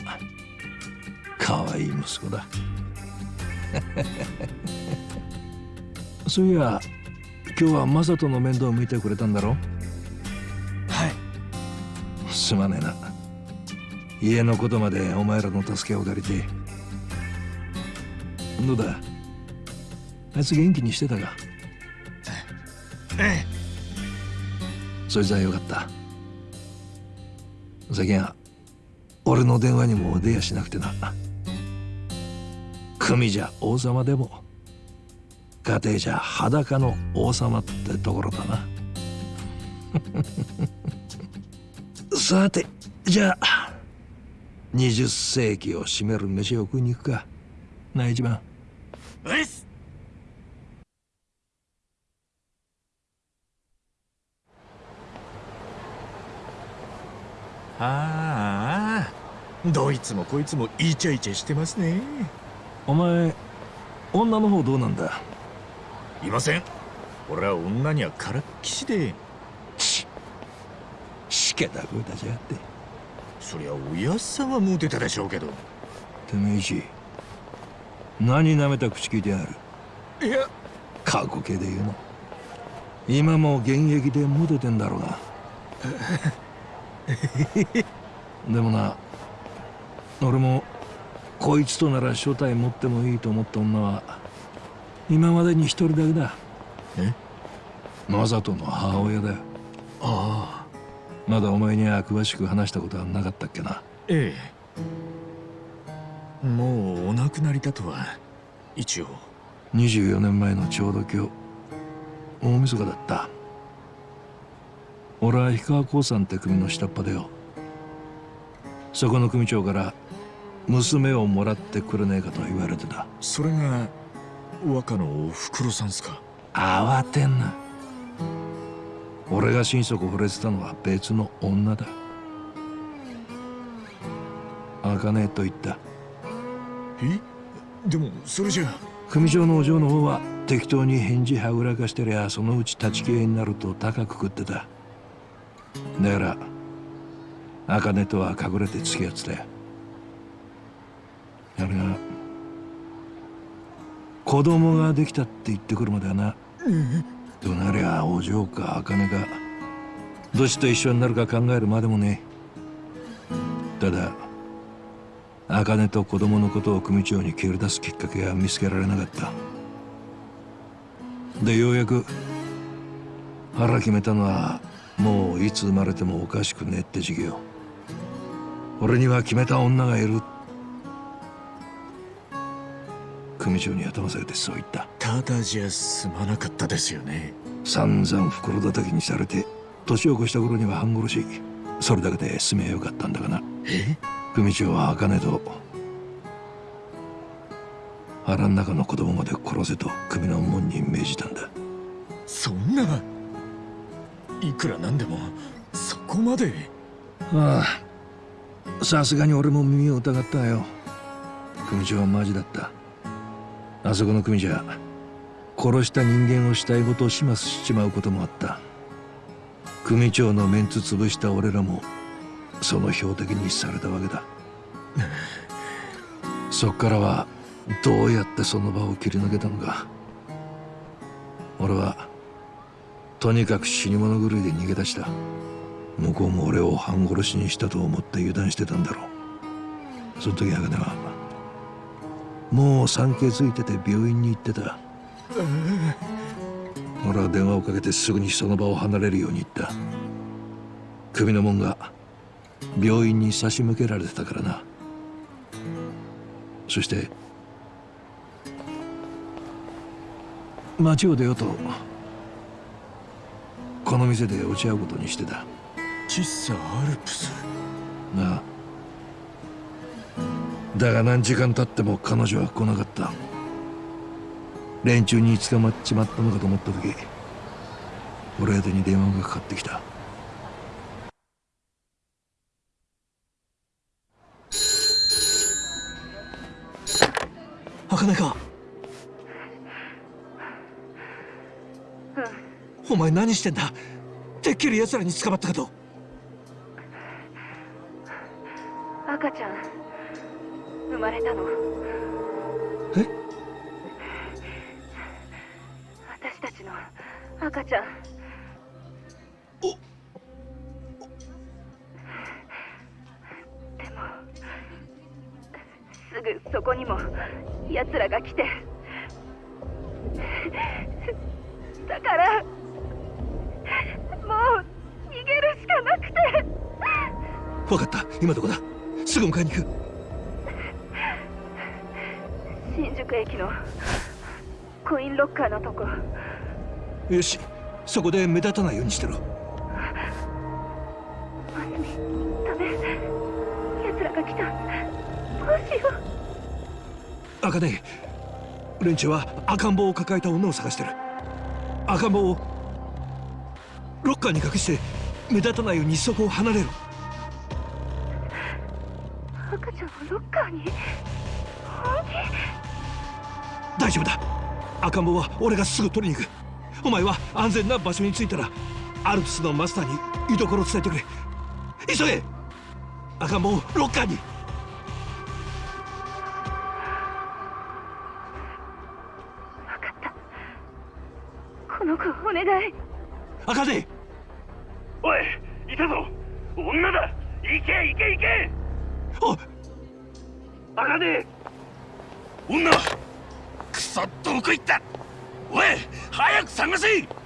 可愛い息子だ そういや今日はマサトの面倒を見てくれたんだろ？はい。すまねえな。家のことまでお前らの助けを借りて。どうだ？あいつ元気にしてたか？えそいつはよかった。最近は俺の電話にも出やしなくてな組じゃ王様でも家庭じゃ裸の王様ってところだな。さてじゃあ20世紀を占める飯を食いに行くか。な一番。えっすああどいつもこいつもイチャイチャしてますね。お前女の方どうなんだ？いません。俺は女にはからっきしで。しけた声出しやがって。そりゃおやっさんはモテたでしょうけど。てめえ一何舐めた口聞いてやる？いや。過去形で言う今も現役でモテてんだろうが でもな俺もこいつとなら正体持ってもいいと思った女は今までに一人だけだ。え？マサトの母親だよ。ああ。まだお前には詳しく話したことはなかったっけな。ええ。もうお亡くなりだとは一応。24年前のちょうど今日大晦日だった。俺は氷川興産って組の下っ端だよ。そこの組長から娘をもらってくれねえかと言われてた。それが若のおふくろさんすか？慌てんな。俺が心底惚れてたのは別の女だ。茜と言った。え？でもそれじゃ組長のお嬢の方は適当に返事はぐらかしてりゃそのうち立ち消えになると高く食ってた。だから茜とは隠れて付き合ってたよあれが子供ができたって言ってくるまではな。どなりゃお嬢か茜かどっちと一緒になるか考えるまでもね。ただ茜と子供のことを組長に蹴り出すきっかけは見つけられなかった。でようやく腹決めたのはもういつ生まれてもおかしくねえって時期よ俺には決めた女がいるって組長に頭下げてそう言った。ただじゃ済まなかったですよね。散々袋叩きにされて年を越した頃には半殺しそれだけで済めよかったんだがな。え？組長は茜と腹ん中の子供まで殺せと組の門に命じたんだ。そんな？いくらなんでもそこまで。ああさすがに俺も耳を疑ったよ。組長はマジだったあそこの組じゃ殺した人間を死体ごと始末しちまうこともあった。組長のメンツ潰した俺らもその標的にされたわけだ。そっからはどうやってその場を切り抜けたのか。俺はとにかく死に物狂いで逃げ出した。向こうも俺を半殺しにしたと思って油断してたんだろう。その時茜はもう産気づいてて病院に行ってた。俺は電話をかけてすぐにその場を離れるように言った。首の門が病院に差し向けられてたからな。そして街を出ようとこの店で落ち合うことにしてた。喫茶アルプス。なあだが何時間経っても彼女は来なかった。連中に捕まっちまったのかと思った時俺宛てに電話がかかってきた。茜か？お前何してんだ？てっきり奴らに捕まったかと。赤ちゃん生まれたの。え？私たちの赤ちゃん。でもすぐそこにも奴らが来て。だからもう逃げるしかなくて。分かった。今どこだ？すぐ迎えに行く新宿駅のコインロッカーのとこ。よし。そこで目立たないようにしてろ。マスミダメ。奴らが来た。どうしよう。茜連中は赤ん坊を抱えた女を探してる。赤ん坊をロッカーに隠して目立たないようにそこを離れろ。赤ちゃんをロッカーに？本大丈夫だ。赤ん坊は俺がすぐ取りに行く。お前は安全な場所に着いたらアルプスのマスターに居所を伝えてくれ。急げ。赤ん坊をロッカーに。気この子お願い。赤で探せ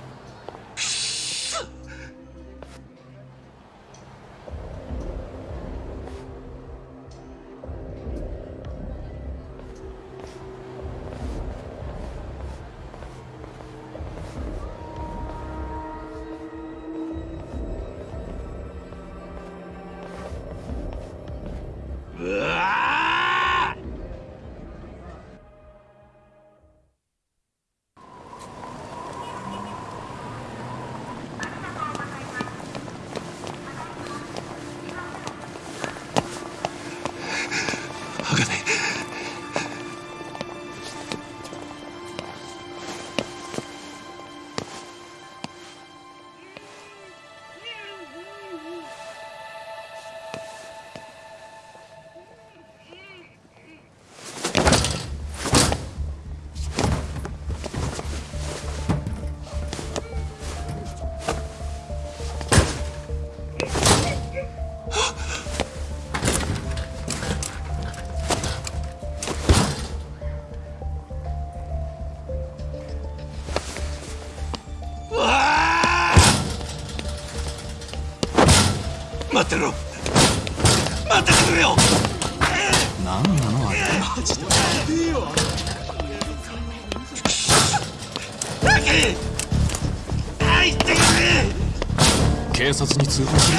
察に通報。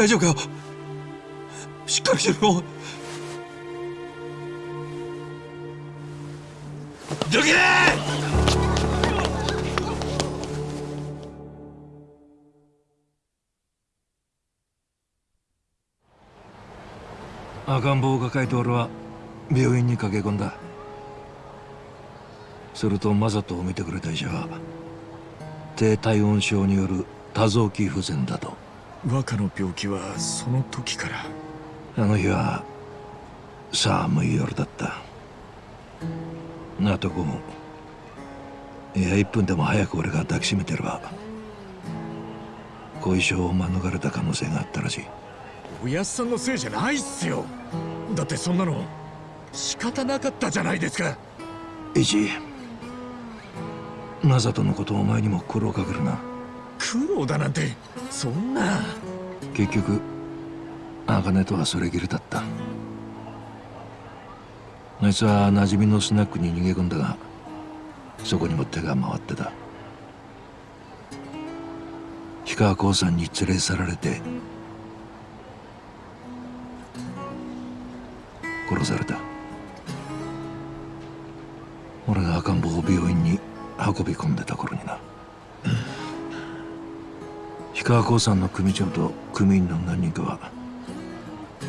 大丈夫かしっかりしろどけ赤ん坊を抱えて俺は病院に駆け込んだ。するとマサトを見てくれた医者は低体温症による多臓器不全だと。若の病気はその時から。あの日は寒い夜だった。なとこもいや1分でも早く俺が抱きしめてれば後遺症を免れた可能性があったらしい。おやっさんのせいじゃないっすよ。だってそんなの仕方なかったじゃないですか。一マサトのことをお前にも苦労かけるな苦労だなんてそんな。結局茜とはそれきりだった。あいつは馴染みのスナックに逃げ込んだがそこにも手が回ってた。氷川興産に連れ去られて殺された。俺が赤ん坊を病院に運び込んでた頃にな。氷川興産の組長と組員の何人かは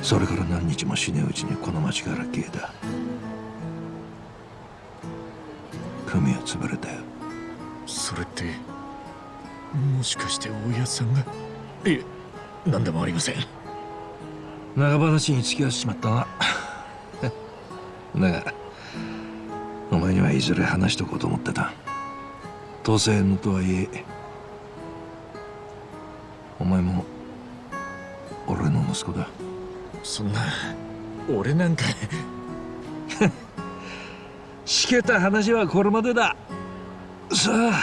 それから何日も死ねうちにこの町から消えた。組は潰れたよ。それってもしかして大家さんが？いえ何でもありません。長話に付き合わせちまったな。だがお前にはいずれ話しとこうと思ってた。当選のとはいえお前も俺の息子だ。そんな俺なんか。しけた話はこれまでだ。さあ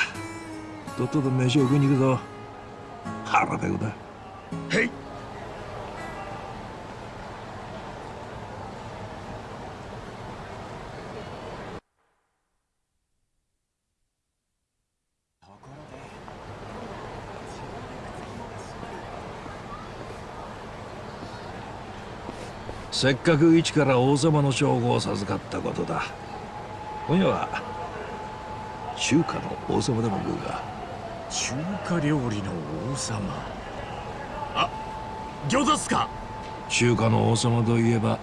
とっとと飯を食いに行くぞ。腹ペコだ。はいせっかく一から王様の称号を授かったことだ。今夜は中華の王様でも食うか中華料理の王様。あ餃子っすか。中華の王様といえば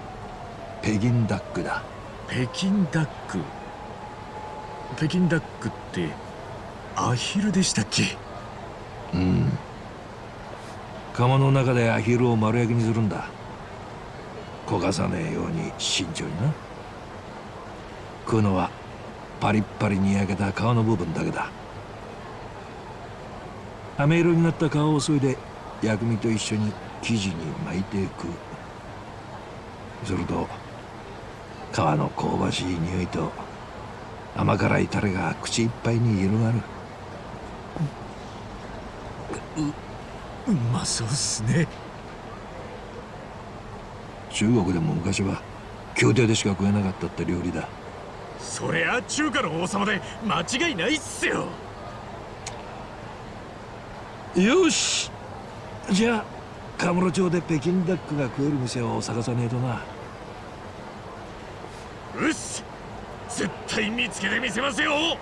北京ダックだ。北京ダック。北京ダックってアヒルでしたっけ。うん。釜の中でアヒルを丸焼きにするんだ焦がさねえように慎重にな。食うのはパリッパリに焼けた皮の部分だけだ。飴色になった皮を削いで薬味と一緒に生地に巻いていく。すると皮の香ばしい匂いと甘辛いタレが口いっぱいに広がる。ううまそうっすね。中国でも昔は宮廷でしか食えなかったって料理だ。そりゃ中華の王様で間違いないっすよ。よし。じゃあカムロ町で北京ダックが食える店を探さねえとな。うっす。絶対見つけてみせますよ。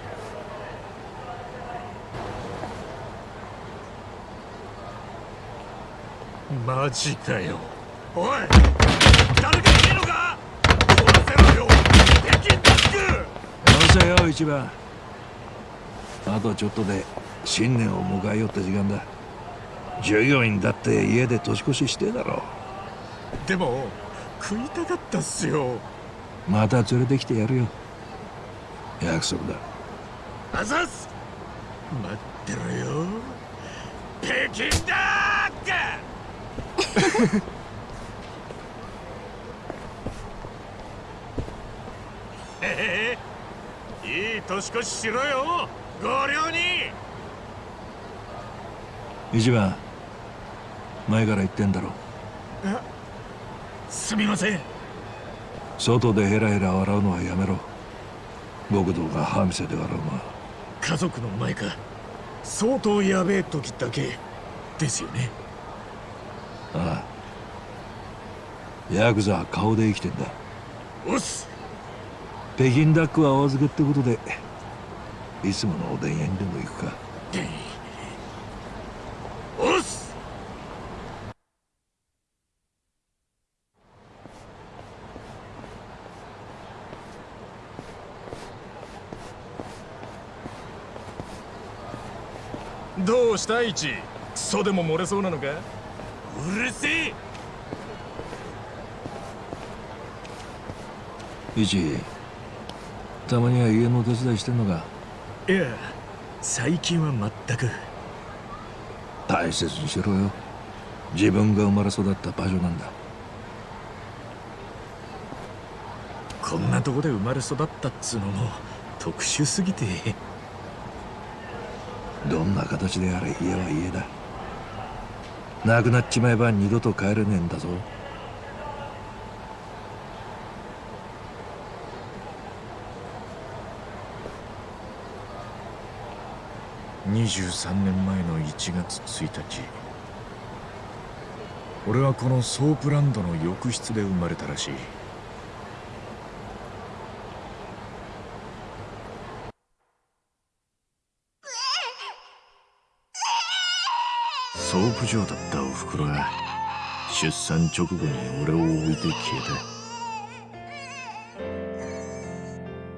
マジかよ。おい誰かいねえのか壊せろよ。北京ダックよせよ一番あとちょっとで新年を迎えようって時間だ。従業員だって家で年越ししてえだろ。でも食いたかったっすよ。また連れてきてやるよ。約束だ。あざっす。待ってろよ。北京ダック へへいい年越ししろよ。ご両に一番前から言ってんだろあすみません。外でヘラヘラ笑うのはやめろ。極道が歯見せて笑うのは。家族の前か。相当やべえ時だけ。ですよね。ああ。ヤクザは顔で生きてんだ。おっす北京ダックはお預けってことでいつものおでん屋にでも行くか。おっす！どうしたイチ？クソでも漏れそうなのか？うるせえ！一たまには家のお手伝いしてんのか？いや最近は全く。大切にしろよ。自分が生まれ育った場所なんだ。こんなとこで生まれ育ったっつうのも特殊すぎて。どんな形であれ家は家だ。なくなっちまえば二度と帰れねえんだぞ23年前の1月1日俺はこのソープランドの浴室で生まれたらしい。ソープ嬢だったおふくろが出産直後に俺を置いて消え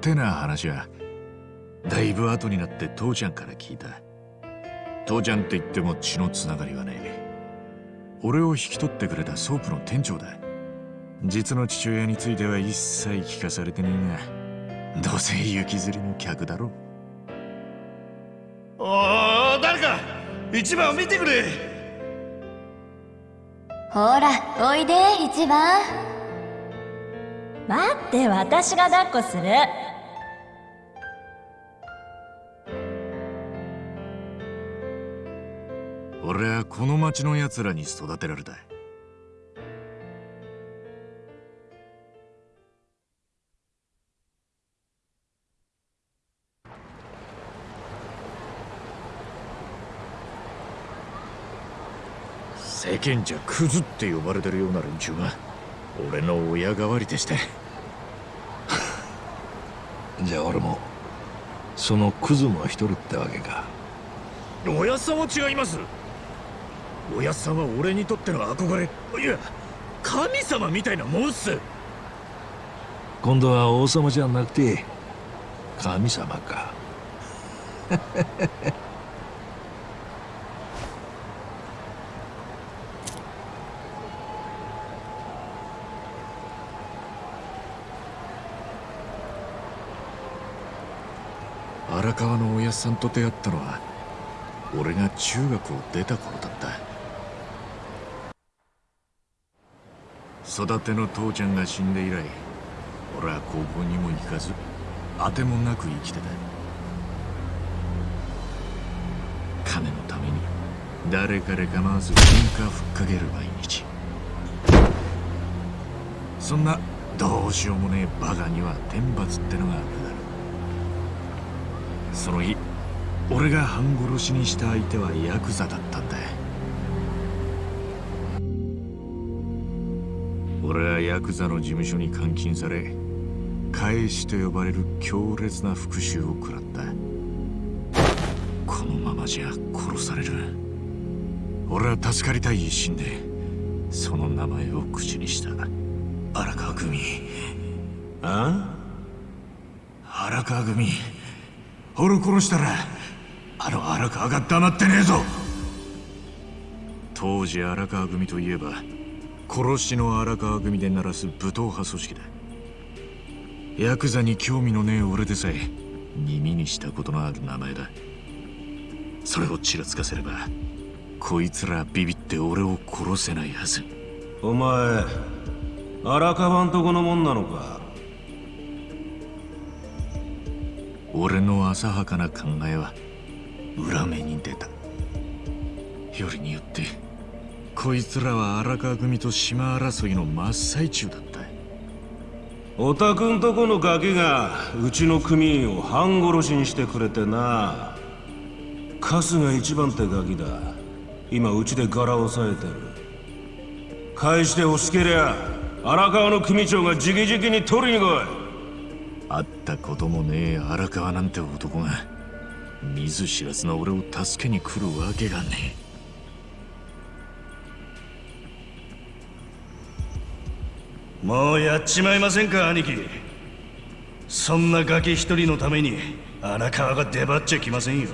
た。てな話はだいぶ後になって父ちゃんから聞いた。父ちゃんって言っても血のつながりはねえ。俺を引き取ってくれたソープの店長だ。実の父親については一切聞かされてねえがどうせ行きずりの客だろおお誰か一番を見てくれ。ほらおいで一番待って私が抱っこする俺はこの町の奴らに育てられた世間じゃクズって呼ばれてるような連中が俺の親代わりでして。じゃあ俺もそのクズの一人ってわけか。おやっさんは違いますおやっさんは俺にとっての憧れいや神様みたいなもんっす。今度は王様じゃなくて神様か。荒川のおやっさんと出会ったのは俺が中学を出た頃だった育ての父ちゃんが死んで以来俺は高校にも行かず当てもなく生きてた。金のために誰彼構わず喧嘩ふっかける毎日。そんなどうしようもねえバカには天罰ってのがある。だろうその日俺が半殺しにした相手はヤクザだったんだ。俺ヤクザの事務所に監禁され返しと呼ばれる強烈な復讐を食らった。このままじゃ殺される。俺は助かりたい一心でその名前を口にした。荒川組。あ？荒川組。俺を殺したらあの荒川が黙ってねえぞ。当時荒川組といえば殺しの荒川組で鳴らす武闘派組織だ。ヤクザに興味のねえ俺でさえ耳にしたことのある名前だ。それをちらつかせればこいつらビビって俺を殺せないはず。お前荒川んとこのもんなのか？俺の浅はかな考えは裏目に出た。よりによってこいつらは荒川組と島争いの真っ最中だったおたくんとこのガキがうちの組員を半殺しにしてくれてな。春日一番ってガキだ。今うちで柄を押さえてる。返して欲しけりゃ荒川の組長が直々に取りに来い。会ったこともねえ荒川なんて男が。見ず知らずの俺を助けに来るわけがねえもうやっちまいませんか兄貴。そんなガキ一人のために荒川が出張っちゃきませんよ。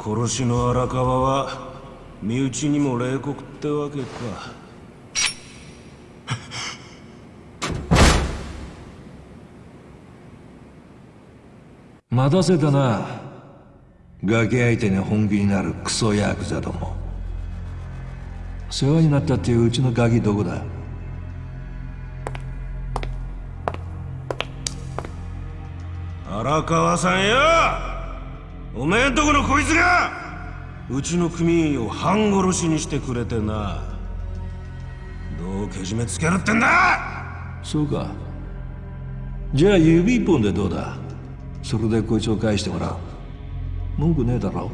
殺しの荒川は身内にも冷酷ってわけか。待たせたな。ガキ相手に本気になるクソヤクザども。世話になったっていううちのガキどこだ？荒川さんや。おめえんとこのこいつが。うちの組員を半殺しにしてくれてな。どうけじめつけるってんだ。そうか。じゃあ指一本でどうだ。それでこいつを返してもらう。文句ねえだろ。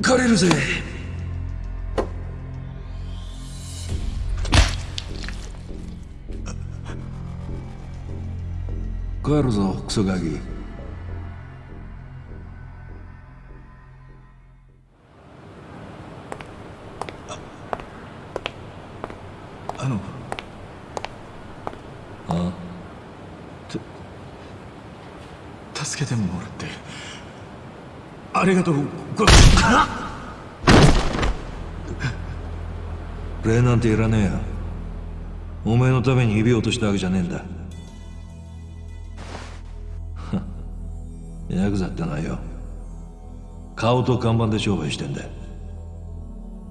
借りるぜ帰るぞクソガキあのあ助けてもらってありがとうご礼なんていらねえよお前のために指を落としたわけじゃねえんだヤクザってのはよ。顔と看板で商売してんだ。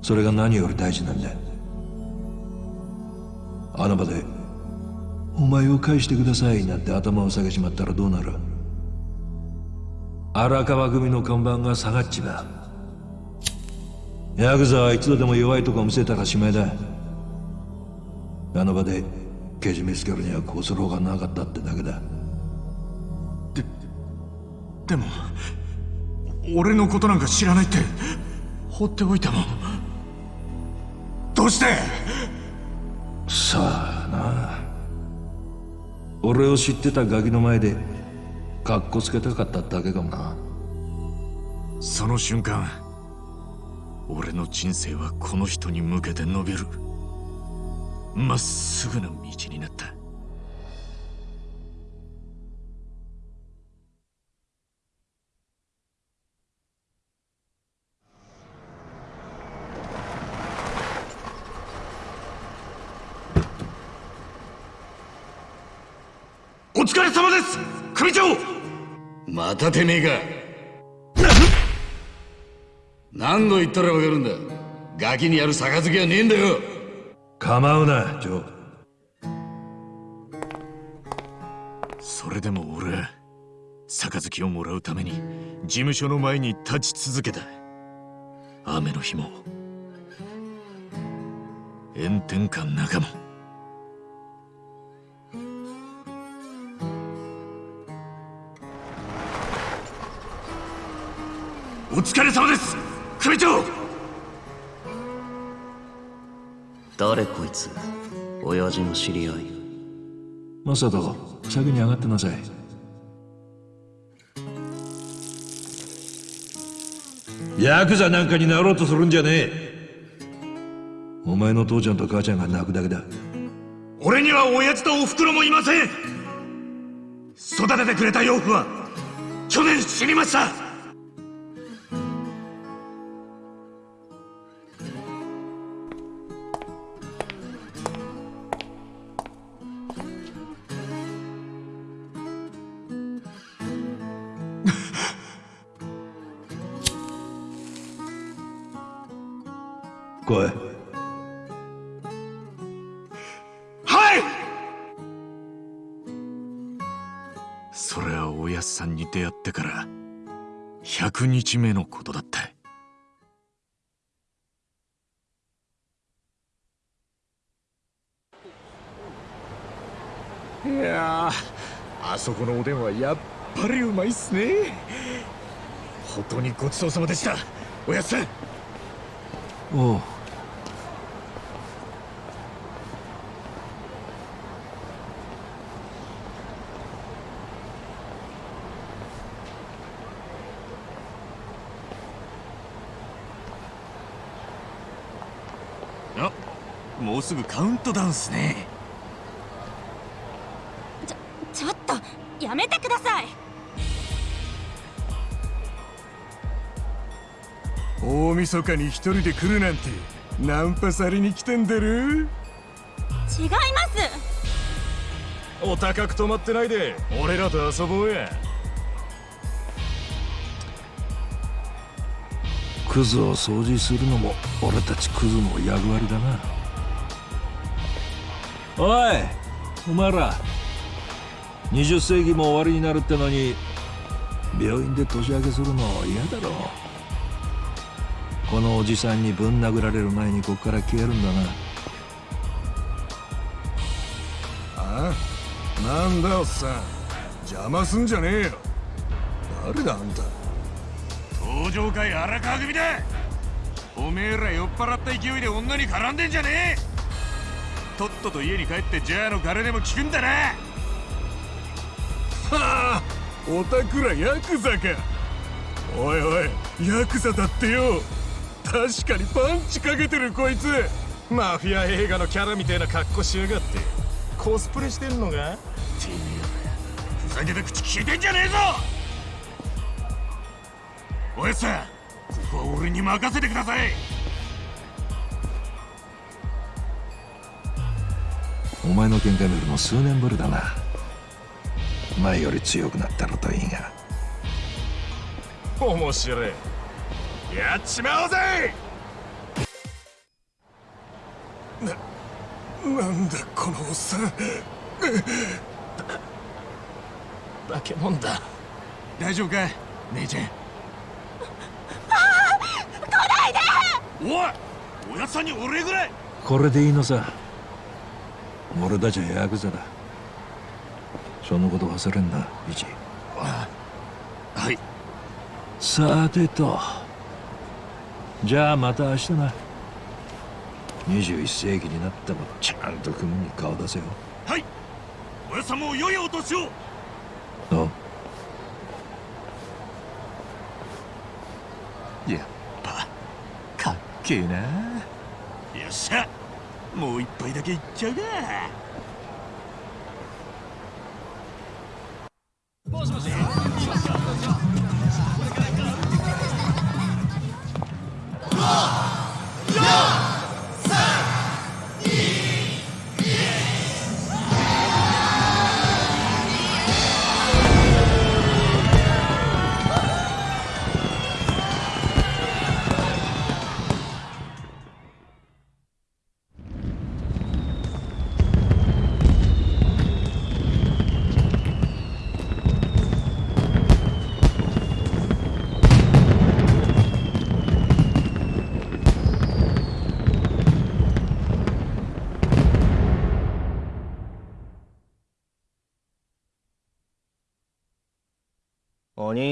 それが何より大事なんだ。あの場で「お前を返してください」なんて頭を下げちまったらどうなる？荒川組の看板が下がっちまう。ヤクザは一度でも弱いとこ見せたらしまいだ。あの場でけじめつけるにはこうするほかなかったってだけだ。でも俺のことなんか知らないって放っておいたもんどうして？さあな。俺を知ってたガキの前でカッコつけたかっただけかもな。その瞬間俺の人生はこの人に向けて伸びる。まっすぐな道になったまたてめえか。何度言ったらわかるんだ。ガキにやる杯はねえんだよ。構うなジョー。それでも俺杯をもらうために事務所の前に立ち続けた。雨の日も炎天下の中もお疲れ様です。組長。誰こいつ？親父の知り合い。マサト先に上がってなさい。ヤクザなんかになろうとするんじゃねえ。お前の父ちゃんと母ちゃんが泣くだけだ。俺には親父とお袋もいません。育ててくれた養父は去年死にました日目のことだった。いやーあそこのおでんはやっぱりうまいっすね。本当にごちそうさまでした。おやっさん。おうもうすぐカウントダウンっすね。ちょっとやめてください。大晦日に一人で来るなんてナンパされに来てんだろ違います。お高く泊まってないで俺らと遊ぼうや。クズを掃除するのも俺たちクズの役割だなおいお前ら20世紀も終わりになるってのに病院で年明けするの嫌だろ。このおじさんにぶん殴られる前にこっから消えるんだな。あなんだおっさん。邪魔すんじゃねえよ。誰だあんた。登場会荒川組だ。おめえら酔っ払った勢いで女に絡んでんじゃねえとっとと家に帰ってジャーのガレでも聞くんだな。はあおたくらヤクザか。おいおいヤクザだってよ。確かにパンチかけてるこいつ。マフィア映画のキャラみたいな格好しやがって。コスプレしてんのがてめえらふざけた口聞いてんじゃねえぞ！おやっさんここは俺に任せてくださいお前の喧嘩見るの数年ぶりだな。前より強くなったのといいが。面白い。やっちまおうぜ！なんだこのおっさん。化け物だ。大丈夫か？姉ちゃん。来ないで！おいおやっさんにお礼ぐらい。これでいいのさ俺たちはヤクザだ。そのこと忘れんなイチ。はい。さてと。じゃあまた明日な。21世紀になってもちゃんと組に顔出せよ。はい。おやさんも良いお年を。あ。やっぱかっけえな。よっしゃもう一杯だけいっちゃうか。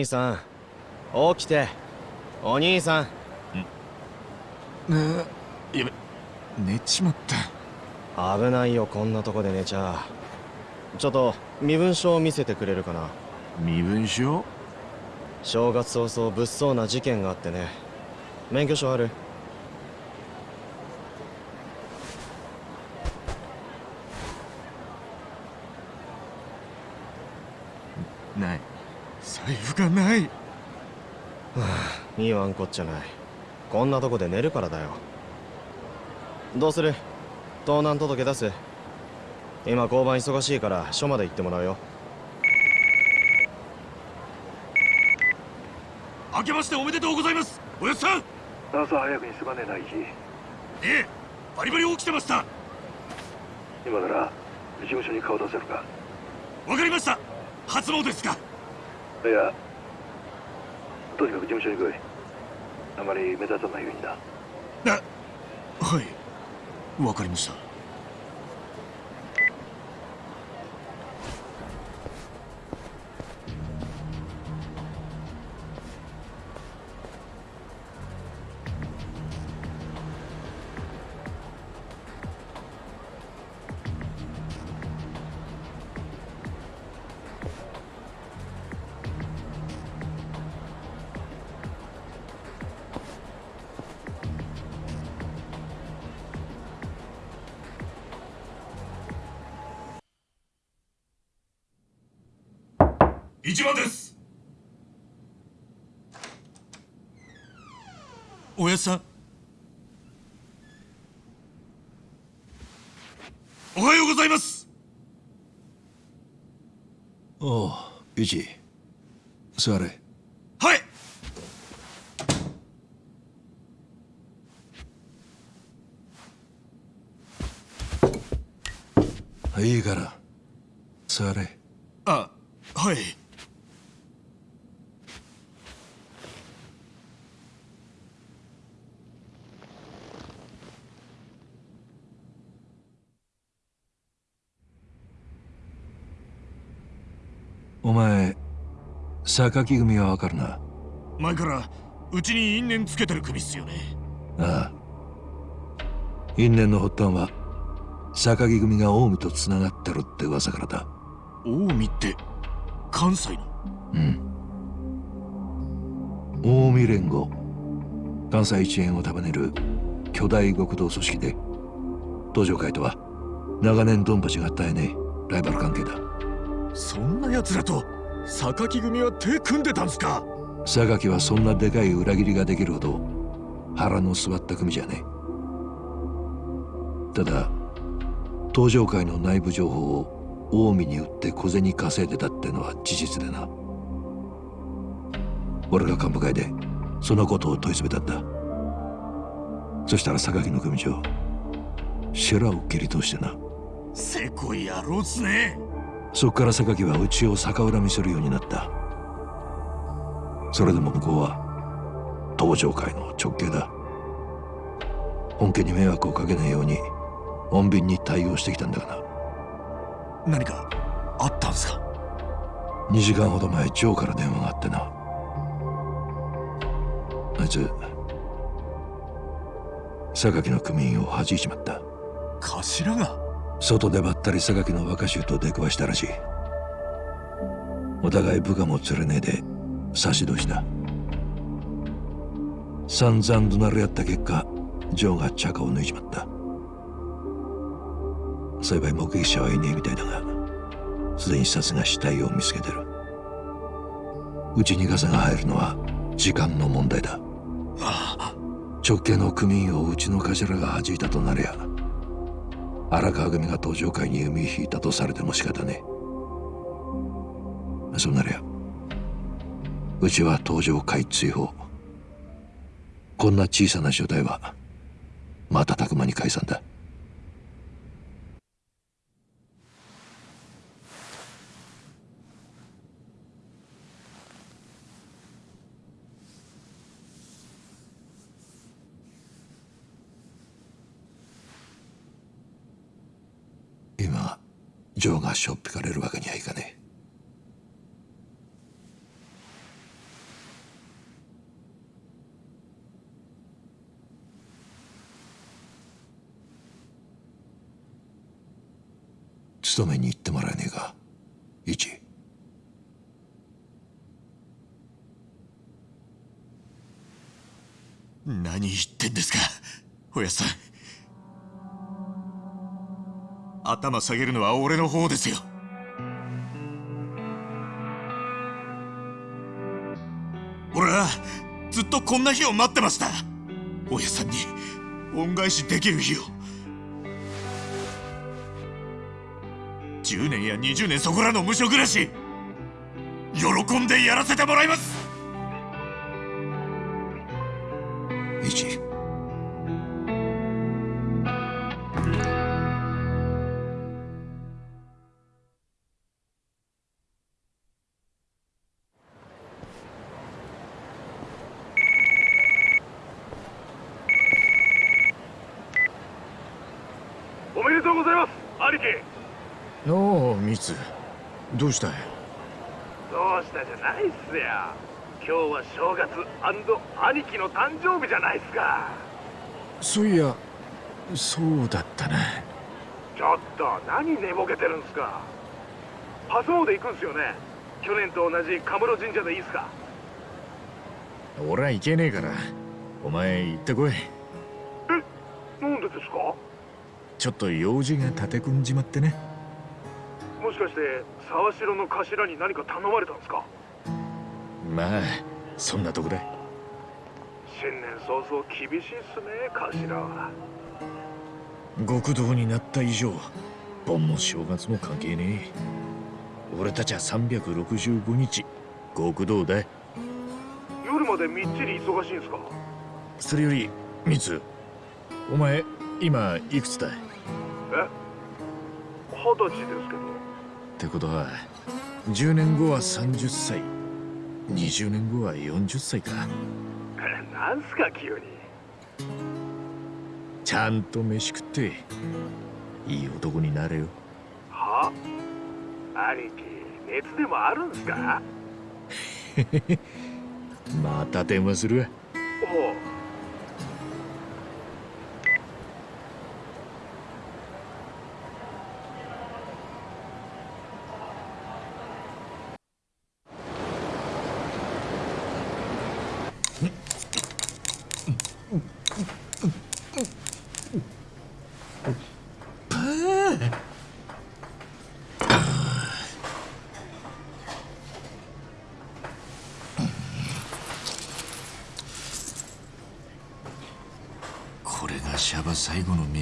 兄さん起きて。お兄さん。ねえやべ寝ちまった。危ないよこんなとこで寝ちゃ。ちょっと身分証を見せてくれるかな。身分証？正月早々物騒な事件があってね。免許証あるない財布がない。はあ言わんこっちゃない。こんなとこで寝るからだよ。どうする？盗難届出す？今交番忙しいから署まで行ってもらうよ。明けましておめでとうございます。おやっさん。朝早くにすまねえなイジええバリバリ起きてました。今なら事務所に顔出せるか？わかりました。初詣ですか。いやとにかく事務所に来いあまり目立たないようにな。はい。わかりました。一番です。おやっさん。おはようございます。おう一座れ。はい。いいから。座れ。あはいお前榊組はわかるな。前からうちに因縁つけてる組っすよね。ああ。因縁の発端は榊組が近江とつながってるって噂からだ。近江って関西のうん。近江連合。関西一円を束ねる巨大極道組織で東上会とは長年ドンパチが絶えねえライバル関係だ。そんな奴らと榊組は手組んでたんすか？榊はそんなでかい裏切りができるほど腹の据わった組じゃね。えただ東上会の内部情報を近江に売って小銭稼いでたってのは事実でな。俺が幹部会でそのことを問い詰めたんだ。そしたら榊の組長シェラを切り通してな。せこい野郎っすねそっから榊はうちを逆恨みするようになった。それでも向こうは東上会の直系だ。本家に迷惑をかけないように穏便に対応してきたんだがな。何かあったんすか？2時間ほど前ジョーから電話があってな。あいつ榊の組員を弾いちまった。頭が？外でばったり榊の若衆と出くわしたらしい。お互い部下も連れねえで差し通しだ散々怒鳴り合った結果ジョーがチャカを抜いちまった。幸い目撃者はいねえみたいだがすでに殺が死体を見つけてる。うちにガサが入るのは時間の問題だ。直系の組員をうちの頭が弾いたとなりゃ荒川組が登場会に弓引いたとされても仕方ねえ。そうなりゃうちは登場会追放。こんな小さな所帯は瞬く間に解散だ今ジョーがしょっぴかれるわけにはいかねえ。勤めに行ってもらえねえか。一。何言ってんですかおやさん。頭下げるのは俺の方ですよ。俺はずっとこんな日を待ってました。おやさんに恩返しできる日を。10年や20年そこらの無所暮らし喜んでやらせてもらいます。じゃないっすか。そういやそうだったなちょっと何寝ぼけてるんすか。初詣行くんすよね。去年と同じカムロ神社でいいっすか。俺は行けねえからお前行ってこい。なんでですか。ちょっと用事が立て込んじまってね。もしかして沢城の頭に何か頼まれたんですか。まあそんなとこだ新年早々厳しいっすね頭は極道になった以上盆も正月も関係ねえ俺たちは365日極道だ夜までみっちり忙しいんすかそれよりミツお前今いくつだえ二十歳ですけどってことは10年後は30歳20年後は40歳かなんすか急に。ちゃんと飯食っていい男になれよ。は？兄貴熱でもあるんすか？また電話する。わおうこれがシャバ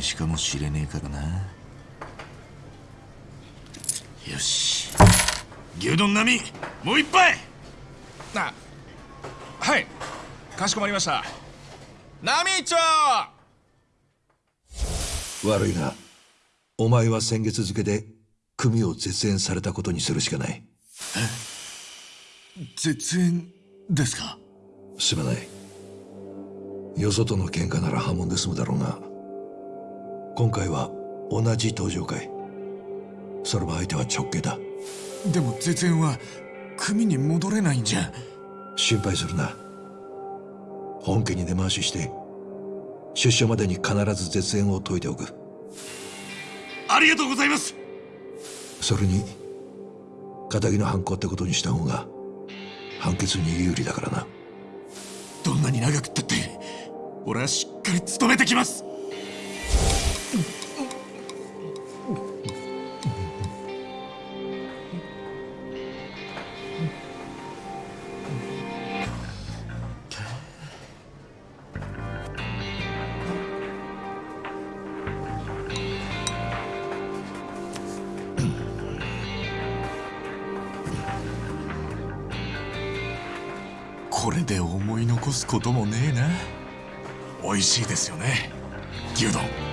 最後の飯かもしれねえからな。よし。牛丼並み。もう一杯。あはい。かしこまりました。ナミーチョ悪いがお前は先月付で組を絶縁されたことにするしかない。絶縁ですか？すまない。よそとの喧嘩なら破門で済むだろうが今回は同じ登場会。それも相手は直系だ。でも絶縁は組に戻れないんじゃ。心配するな。本家に根回しして出所までに必ず絶縁を解いておく。ありがとうございます。それに仇の犯行ってことにした方が判決に有利だからな。どんなに長くったって俺はしっかり務めてきますこれで思い残すこともねえな。美味しいですよね牛丼。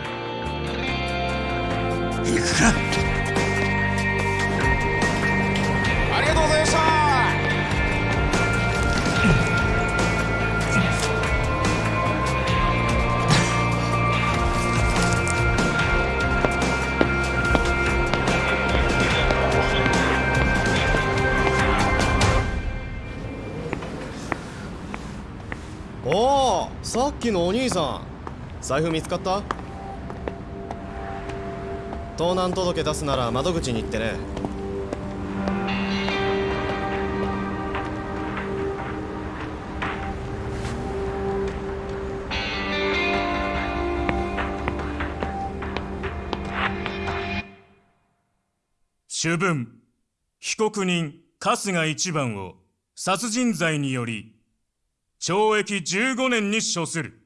行くかありがとうございました。おおさっきのお兄さん。財布見つかった？盗難届出すなら窓口に行ってね。主文被告人春日一番を殺人罪により懲役15年に処する。